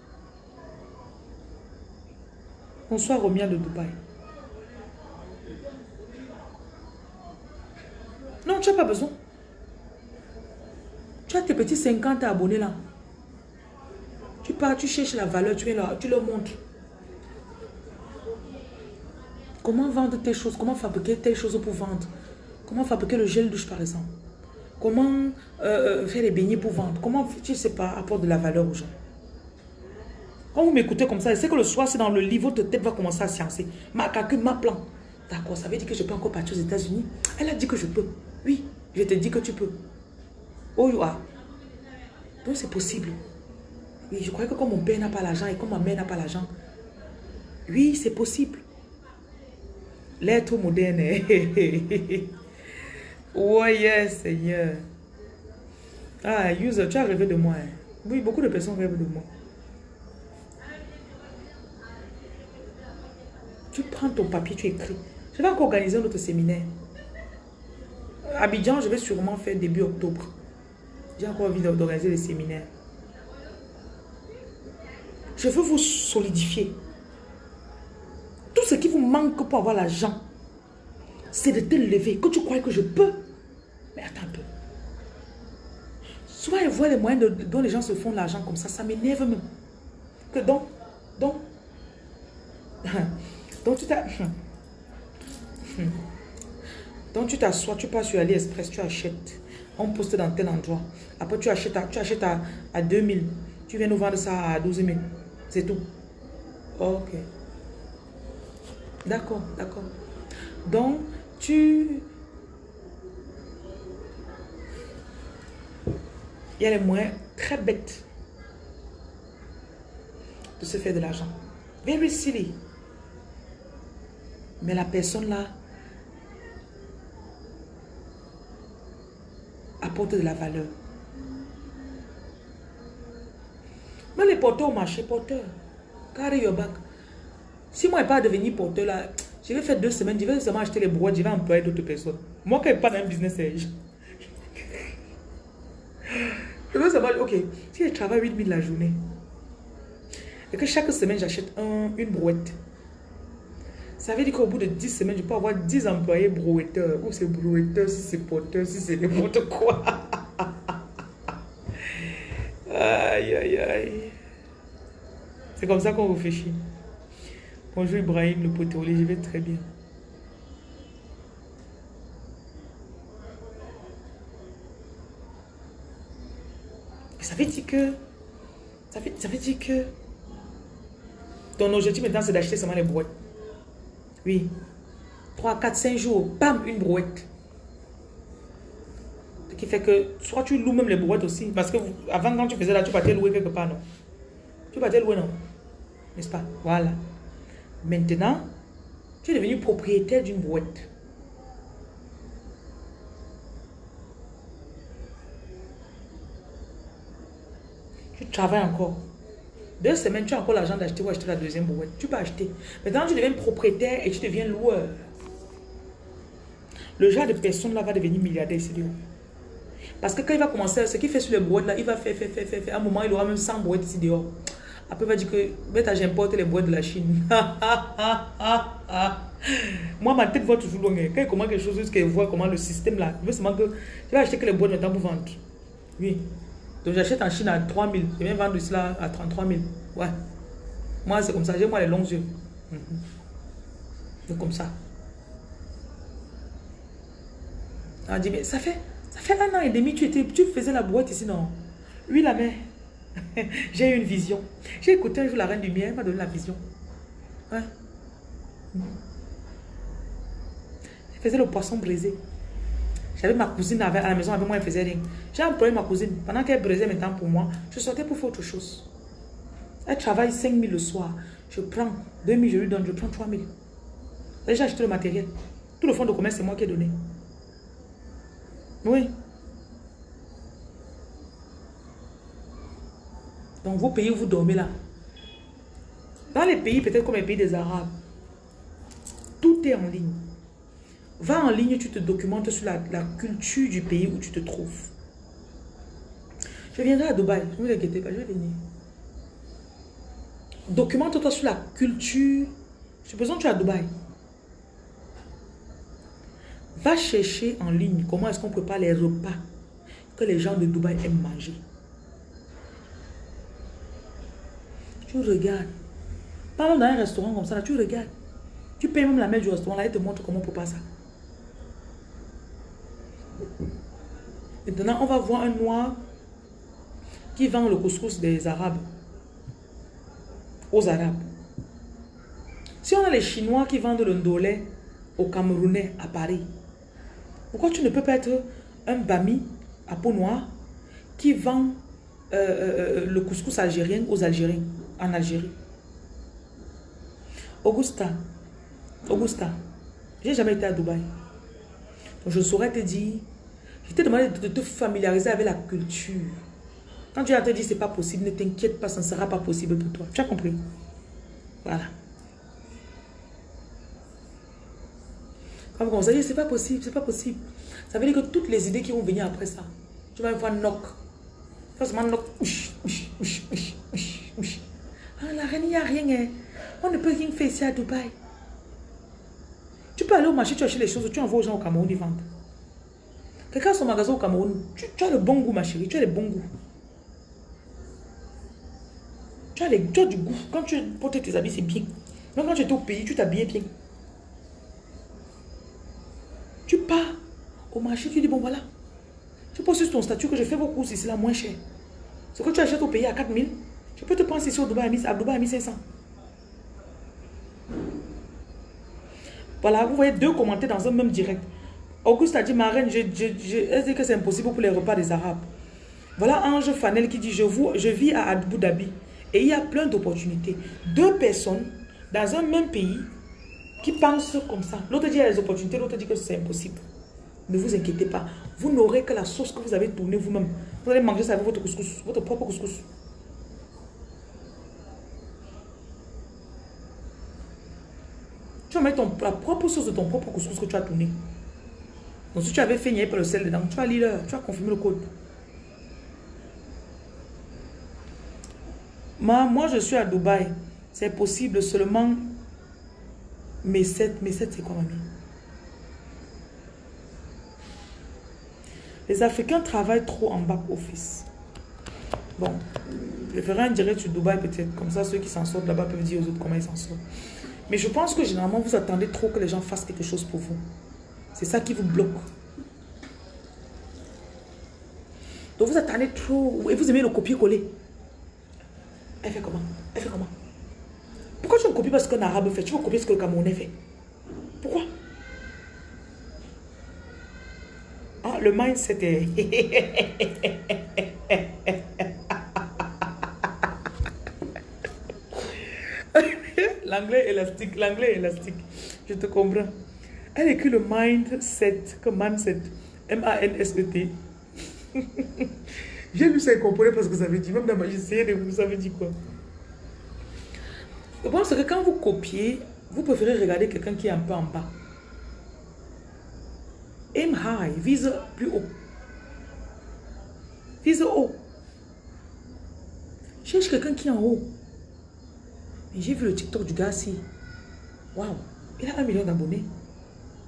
Bonsoir Romia de Dubaï. Non, tu n'as pas besoin. Tu as tes petits 50 abonnés là. Tu pars, tu cherches la valeur, tu es là, tu leur montres. Comment vendre tes choses, comment fabriquer tes choses pour vendre? Comment fabriquer le gel douche par exemple? Comment euh, faire les beignets pour vendre? Comment, tu sais pas, apporter de la valeur aux gens? Quand vous m'écoutez comme ça, c'est que le soir, c'est dans le lit, votre tête va commencer à sciencer. Ma calcul, ma plan. D'accord, ça veut dire que je peux encore partir aux États-Unis? Elle a dit que je peux. Oui, je te dis que tu peux. Oh, you Donc c'est possible. Oui, je crois que comme mon père n'a pas l'argent et comme ma mère n'a pas l'argent, oui, c'est possible. L'être moderne. oh Seigneur. Ah, user, tu as rêvé de moi. Hein. Oui, beaucoup de personnes rêvent de moi. Tu prends ton papier, tu écris. Je vais encore organiser notre séminaire. Abidjan, je vais sûrement faire début octobre. J'ai encore envie d'organiser des séminaires. Je veux vous solidifier. Tout ce qui vous manque pour avoir l'argent, c'est de te lever. Que tu crois que je peux. Mais attends un peu. Soit ils voient les moyens dont les gens se font l'argent comme ça, ça m'énerve même. Que donc, donc, donc tu t'as... Donc tu t'assois, tu passes sur AliExpress, tu achètes. On poste dans tel endroit. Après tu achètes à, tu achètes à, à 2000. Tu viens nous vendre ça à 12 000. C'est tout. Ok. D'accord, d'accord. Donc, tu... Il y a les moyens très bêtes de se faire de l'argent. Very silly. Mais la personne là apporte de la valeur. Mais les porteurs au marché, porteurs. Carry your back. Si moi je pas devenir porteur là, je vais faire deux semaines, je vais seulement acheter les boîtes, je vais employer d'autres personnes. Moi quand je pas dans un business, je... je veux seulement, ok, si je travaille 8000 la journée, et que chaque semaine j'achète un, une brouette, ça veut dire qu'au bout de 10 semaines, je peux avoir 10 employés brouetteurs. Ou c'est brouetteur, si c'est porteur, si c'est n'importe quoi. aïe, aïe, aïe. C'est comme ça qu'on réfléchit. Bonjour Ibrahim, le poteau, je vais très bien. Ça veut dire que... Ça veut, ça dire que... Ton objectif maintenant, c'est d'acheter seulement les brouettes. Oui. 3, 4, 5 jours, bam, une brouette. Ce qui fait que, soit tu loues même les brouettes aussi. Parce que avant, quand tu faisais là, tu partais louer quelque part, non? Tu partais louer, non? N'est-ce pas? Voilà. Maintenant, tu es devenu propriétaire d'une brouette. Tu travailles encore. Deux semaines, tu as encore l'argent d'acheter ou acheter la deuxième brouette. Tu peux acheter. Maintenant, tu deviens propriétaire et tu deviens loueur. Le genre de personne là va devenir milliardaire ici. Parce que quand il va commencer, ce qu'il fait sur les brouettes là, il va faire, faire, faire, faire, faire. À un moment, il aura même 100 brouettes ici dehors. Après, il va dire que, j'importe les brouettes de la Chine. Moi, ma tête voit toujours loin. Quand il commence quelque chose, qu'il voit comment le système là, il veut seulement que, tu vas acheter que les boîtes maintenant pour vendre. Oui. Donc j'achète en Chine à 3 000. Je viens vendre cela à 33 000. Ouais. Moi, c'est comme ça. J'ai moi les longs yeux. Mhm. C'est comme ça. On dit, mais ça fait, ça fait un an et demi, tu, étais, tu faisais la boîte ici, non? Oui, la mère. J'ai eu une vision. J'ai écouté un jour la reine du miel, elle m'a donné la vision. Ouais. Elle faisait le poisson brisé. J'avais ma cousine à la maison avec moi, elle faisait rien. J'ai employé ma cousine. Pendant qu'elle brisait mes temps pour moi, je sortais pour faire autre chose. Elle travaille 5 000 le soir. Je prends 2 000, je lui donne, je prends 3 000. J'ai acheté le matériel. Tout le fonds de commerce, c'est moi qui ai donné. Oui. Donc, vos pays où vous dormez là. Dans les pays, peut-être comme les pays des Arabes, tout est en ligne. Va en ligne, tu te documentes sur la, la culture du pays où tu te trouves. Je viendrai à Dubaï, ne vous inquiétez pas, je vais venir. Documente-toi sur la culture. Besoin que tu es à Dubaï. Va chercher en ligne comment est-ce qu'on prépare les repas que les gens de Dubaï aiment manger. Tu regardes. Par exemple, dans un restaurant comme ça, là, tu regardes. Tu payes même la mère du restaurant, là, elle te montre comment on prépare ça. Maintenant, on va voir un noir qui vend le couscous des Arabes. Aux Arabes. Si on a les Chinois qui vendent le ndolé aux Camerounais à Paris, pourquoi tu ne peux pas être un Bami à peau noire qui vend euh, euh, le couscous algérien aux Algériens? En Algérie Augusta, Augusta, j'ai jamais été à Dubaï. Donc je saurais te dire, je t'ai demandé de te familiariser avec la culture. Quand tu as te dit c'est pas possible, ne t'inquiète pas, ça ne sera pas possible pour toi. Tu as compris? Voilà. Quand vous commencez à dire c'est pas possible, c'est pas possible. Ça veut dire que toutes les idées qui vont venir après ça, tu vas voir knock. Forcément knock. Ouch, ouch, ouch, ouch. La reine, il a rien. Hein. On ne peut rien faire ici à Dubaï. Tu peux aller au marché, tu achètes les choses, tu envoies aux gens au Cameroun, ils vendent. Quelqu'un a son magasin au Cameroun, tu, as le bon goût, ma chérie, tu as le bon goût. Tu as, les, tu as du goût. Quand tu portes tes habits, c'est bien. Mais quand tu es au pays, tu t'habilles bien. Tu pars au marché, tu dis, bon voilà, tu poses sur ton statut que je fais vos courses ici là moins cher. Ce que tu achètes au pays à 4000, je peux te prendre ici au Dubaï à 1000 à Dubaï à 1500. Voilà, vous voyez deux commentaires dans un même direct. Auguste a dit, ma reine, elle dit que c'est impossible pour les repas des Arabes. Voilà Ange Fanel qui dit, je, vous, je vis à Abu Dhabi et il y a plein d'opportunités. Deux personnes dans un même pays qui pensent comme ça. L'autre dit il y a des opportunités, l'autre dit que c'est impossible. Ne vous inquiétez pas. Vous n'aurez que la sauce que vous avez tournée vous-même. Vous allez manger ça avec votre couscous, votre propre couscous. Tu vas mettre ton, la propre sauce de ton propre couscous que tu as tourné. Donc si tu avais fait pas le sel dedans, tu vas lire, tu vas confirmer le code. Moi, moi, je suis à Dubaï. C'est possible seulement mes 7. Mes 7, c'est quoi, mamie? Les Africains travaillent trop en back-office. Bon, je ferai un direct sur Dubaï peut-être. Comme ça, ceux qui s'en sortent là-bas peuvent dire aux autres comment ils s'en sortent. Mais je pense que généralement, vous attendez trop que les gens fassent quelque chose pour vous. C'est ça qui vous bloque. Donc vous attendez trop. Et vous aimez le copier-coller. Elle fait comment? Elle fait comment? Pourquoi tu ne copies pas ce qu'un arabe fait? Tu veux copier ce que le Camerounais fait Pourquoi? Ah, le mindset est... l'anglais élastique, l'anglais élastique. Je te comprends. Elle écrit le mindset, comme mindset. M-A-N-S-E-T. J'ai lu ça et compris parce que ça veut dire, même dans ma de vous savez dire quoi? Le problème, c'est que quand vous copiez, vous préférez regarder quelqu'un qui est un peu en bas. Aim high, vise plus haut. Vise haut. Cherche quelqu'un qui est en haut. J'ai vu le TikTok du gars ici. Waouh, il a un million d'abonnés.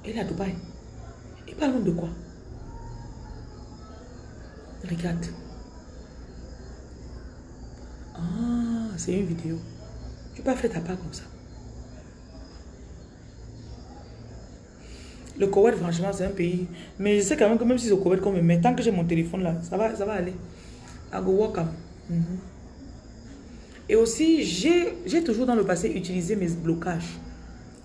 Il est à Dubaï. Il parle de quoi? Regarde. Ah, c'est une vidéo. Tu peux faire ta part comme ça. Le Koweït, franchement, c'est un pays. Mais je sais quand même que même si c'est au Koweït qu'on me met, tant que j'ai mon téléphone là, ça va, ça va aller. I go walk. Mhm. Et aussi, j'ai toujours dans le passé utilisé mes blocages.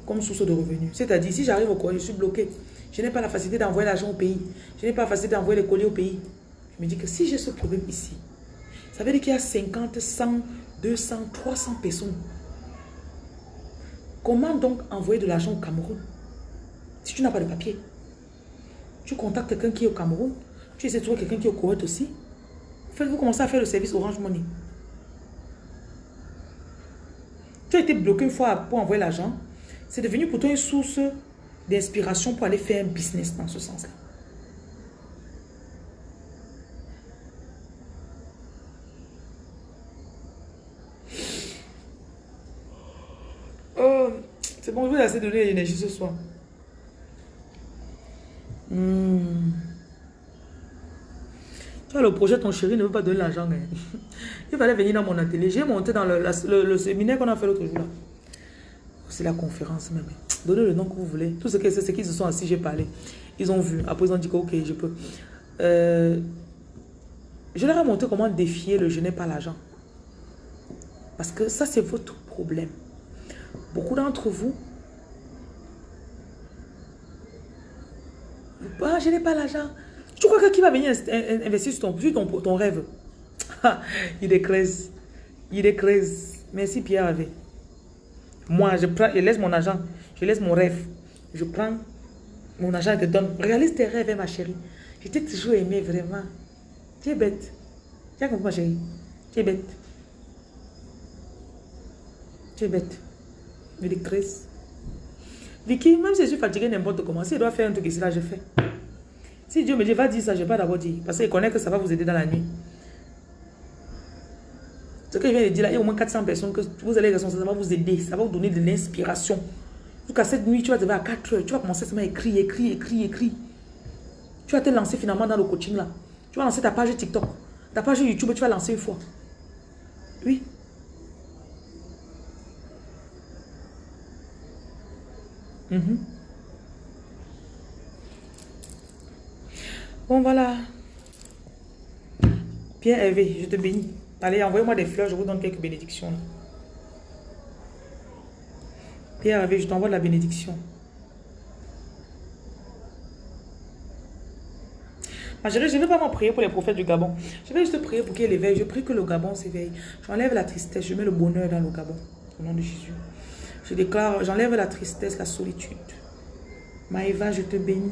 comme source de revenus. C'est-à-dire, si j'arrive au colis, je suis bloqué. Je n'ai pas la facilité d'envoyer l'argent au pays. Je n'ai pas la facilité d'envoyer les colis au pays. Je me dis que si j'ai ce problème ici, ça veut dire qu'il y a 50, 100, 200, 300 personnes. Comment donc envoyer de l'argent au Cameroun si tu n'as pas de papier? Tu contactes quelqu'un qui est au Cameroun, tu essaies de trouver quelqu'un qui est au Koweït aussi. Faites-vous commencer à faire le service Orange Money. Tu as été bloqué une fois pour envoyer l'argent. C'est devenu pour toi une source d'inspiration pour aller faire un business dans ce sens-là. Oh, c'est bon, je vous ai assez donné l'énergie ce soir. Hmm. Le projet, ton chéri ne veut pas donner l'argent. Il fallait venir dans mon atelier. J'ai monté dans le, séminaire qu'on a fait l'autre jour. C'est la conférence même. Donnez le nom que vous voulez. Tout ce c'est qu'ils se sont assis, j'ai parlé. Ils ont vu. Après, ils ont dit que, ok, je peux. Euh, je leur ai montré comment défier le je n'ai pas l'argent. Parce que ça, c'est votre problème. Beaucoup d'entre vous, ah, je n'ai pas l'argent. Tu crois que qui va venir investir sur ton, ton, rêve? Il est Il est Merci Pierre Hervé. Moi, je, prends, je laisse mon argent. Je laisse mon rêve. Je prends mon argent et te donne. Réalise tes rêves, ma chérie. Je t'ai toujours aimé, vraiment. Tu es bête. Tu as compris, ma chérie? Tu es bête. Tu es bête. Médictrice. Vicky, même si je suis fatiguée n'importe comment, si je dois faire un truc ici, là, je fais. Si Dieu me dit, va dire ça, je ne vais pas d'abord dire. Parce qu'il connaît que ça va vous aider dans la nuit. Ce que je viens de dire là, il y a au moins 400 personnes que vous allez ressentir, ça va vous aider, ça va vous donner de l'inspiration. Jusqu'à cette nuit, tu vas te à 4 heures, tu vas commencer à écrire, écrire, écrire, écrire. Tu vas te lancer finalement dans le coaching là. Tu vas lancer ta page TikTok, ta page YouTube, tu vas lancer une fois. Oui. Mhm. Bon, voilà. Pierre Hervé, je te bénis. Allez, envoyez-moi des fleurs, je vous donne quelques bénédictions. Pierre Hervé, je t'envoie de la bénédiction. Ma chérie, je ne vais pas m'en prier pour les prophètes du Gabon. Je vais juste prier pour qu'il éveille. Je prie que le Gabon s'éveille. J'enlève la tristesse, je mets le bonheur dans le Gabon. Au nom de Jésus. Je déclare, j'enlève la tristesse, la solitude. Maëva, je te bénis.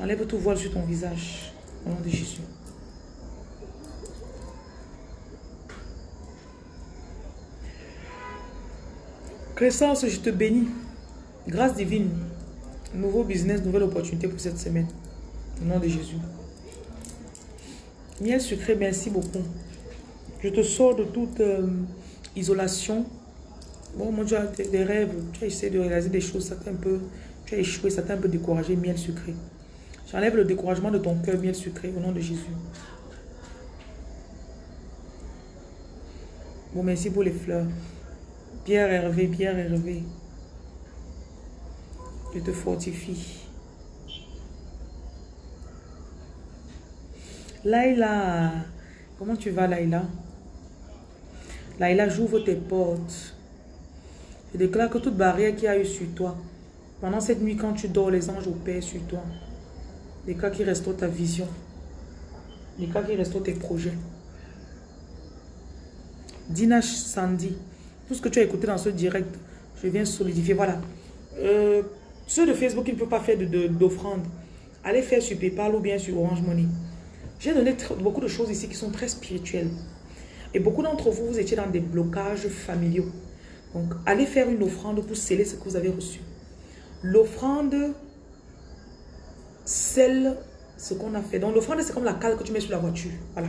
Enlève tout voile sur ton visage. Au nom de Jésus. Crescence, je te bénis. Grâce divine. Nouveau business, nouvelle opportunité pour cette semaine. Au nom de Jésus. Miel sucré, merci beaucoup. Je te sors de toute euh, isolation. Bon, tu as des rêves, tu as essayé de réaliser des choses, ça t'a un peu, tu as échoué, ça t'a un peu découragé, miel sucré. J'enlève le découragement de ton cœur bien sucré au nom de Jésus. Bon, merci pour les fleurs. Pierre Hervé, Pierre Hervé. Je te fortifie. Laïla, comment tu vas Laïla? Laïla, j'ouvre tes portes. Je déclare que toute barrière qui a eu sur toi, pendant cette nuit quand tu dors, les anges opèrent sur toi. Les cas qui restaurent ta vision. Les cas qui restaurent tes projets. Dinash Sandy. Tout ce que tu as écouté dans ce direct, je viens solidifier. Voilà. Euh, ceux de Facebook qui ne peuvent pas faire d'offrande, allez faire sur PayPal ou bien sur Orange Money. J'ai donné beaucoup de choses ici qui sont très spirituelles. Et beaucoup d'entre vous, vous étiez dans des blocages familiaux. Donc, allez faire une offrande pour sceller ce que vous avez reçu. L'offrande celle ce qu'on a fait. Donc l'offrande, c'est comme la cale que tu mets sur la voiture. Voilà.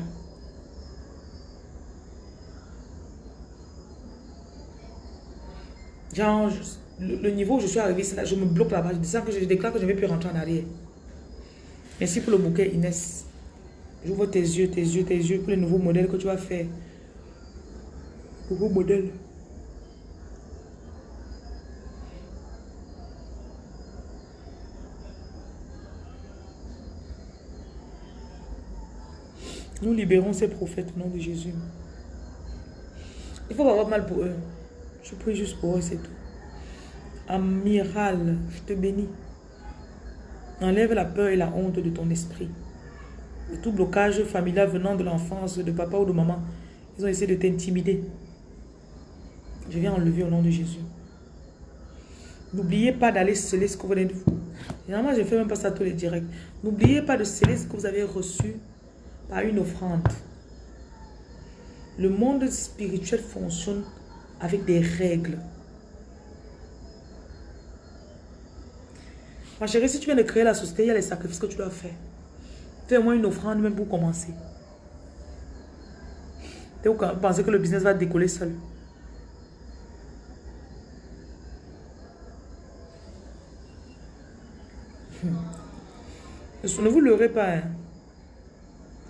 Genre, le, niveau où je suis arrivé, là, je me bloque là-bas. Je, que je déclare que je ne vais plus rentrer en arrière. Merci pour le bouquet, Inès. J'ouvre tes yeux, tes yeux, tes yeux pour les nouveaux modèles que tu vas faire. Nouveaux modèles. Nous libérons ces prophètes au nom de Jésus. Il faut pas avoir mal pour eux. Je prie juste pour eux, c'est tout. Amiral, je te bénis. Enlève la peur et la honte de ton esprit. tout blocage familial venant de l'enfance, de papa ou de maman, ils ont essayé de t'intimider. Je viens enlever au nom de Jésus. N'oubliez pas d'aller sceller ce que vous venez de... Généralement, je ne fais même pas ça tous les directs. N'oubliez pas de sceller ce que vous avez reçu par une offrande. Le monde spirituel fonctionne avec des règles. Ma chérie, si tu viens de créer la société, il y a les sacrifices que tu dois faire. Fais-moi une offrande même pour commencer. Vous pensez que le business va décoller seul. Ne vous leurrez pas. Hein.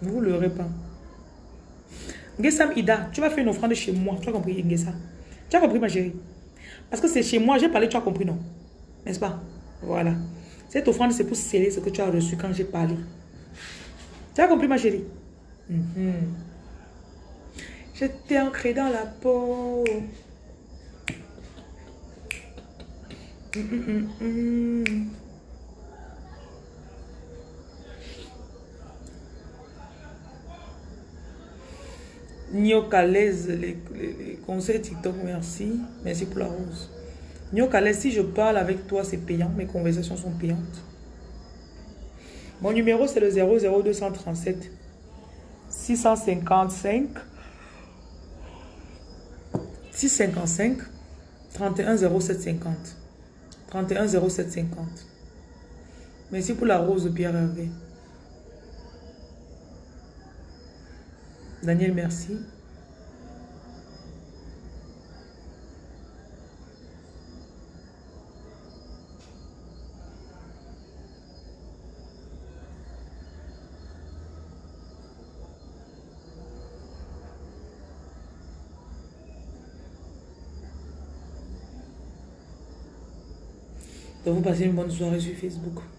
Vous leurrez pas. Ngesam Ida, tu vas faire une offrande chez moi. Tu as compris, Ngesa? Tu as compris, ma chérie? Parce que c'est chez moi, j'ai parlé, tu as compris, non? N'est-ce pas? Voilà. Cette offrande, c'est pour sceller ce que tu as reçu quand j'ai parlé. Tu as compris, ma chérie? Mm J'étais ancré dans la peau. Mm Niokalaise, les, les, conseils TikTok, merci. Merci pour la rose. Niokalaise, si je parle avec toi, c'est payant. Mes conversations sont payantes. Mon numéro, c'est le 00237 655 655 31 0750. 31 0750. Merci pour la rose Pierre Hervé. Daniel, merci. Donc vous passez une bonne soirée sur Facebook.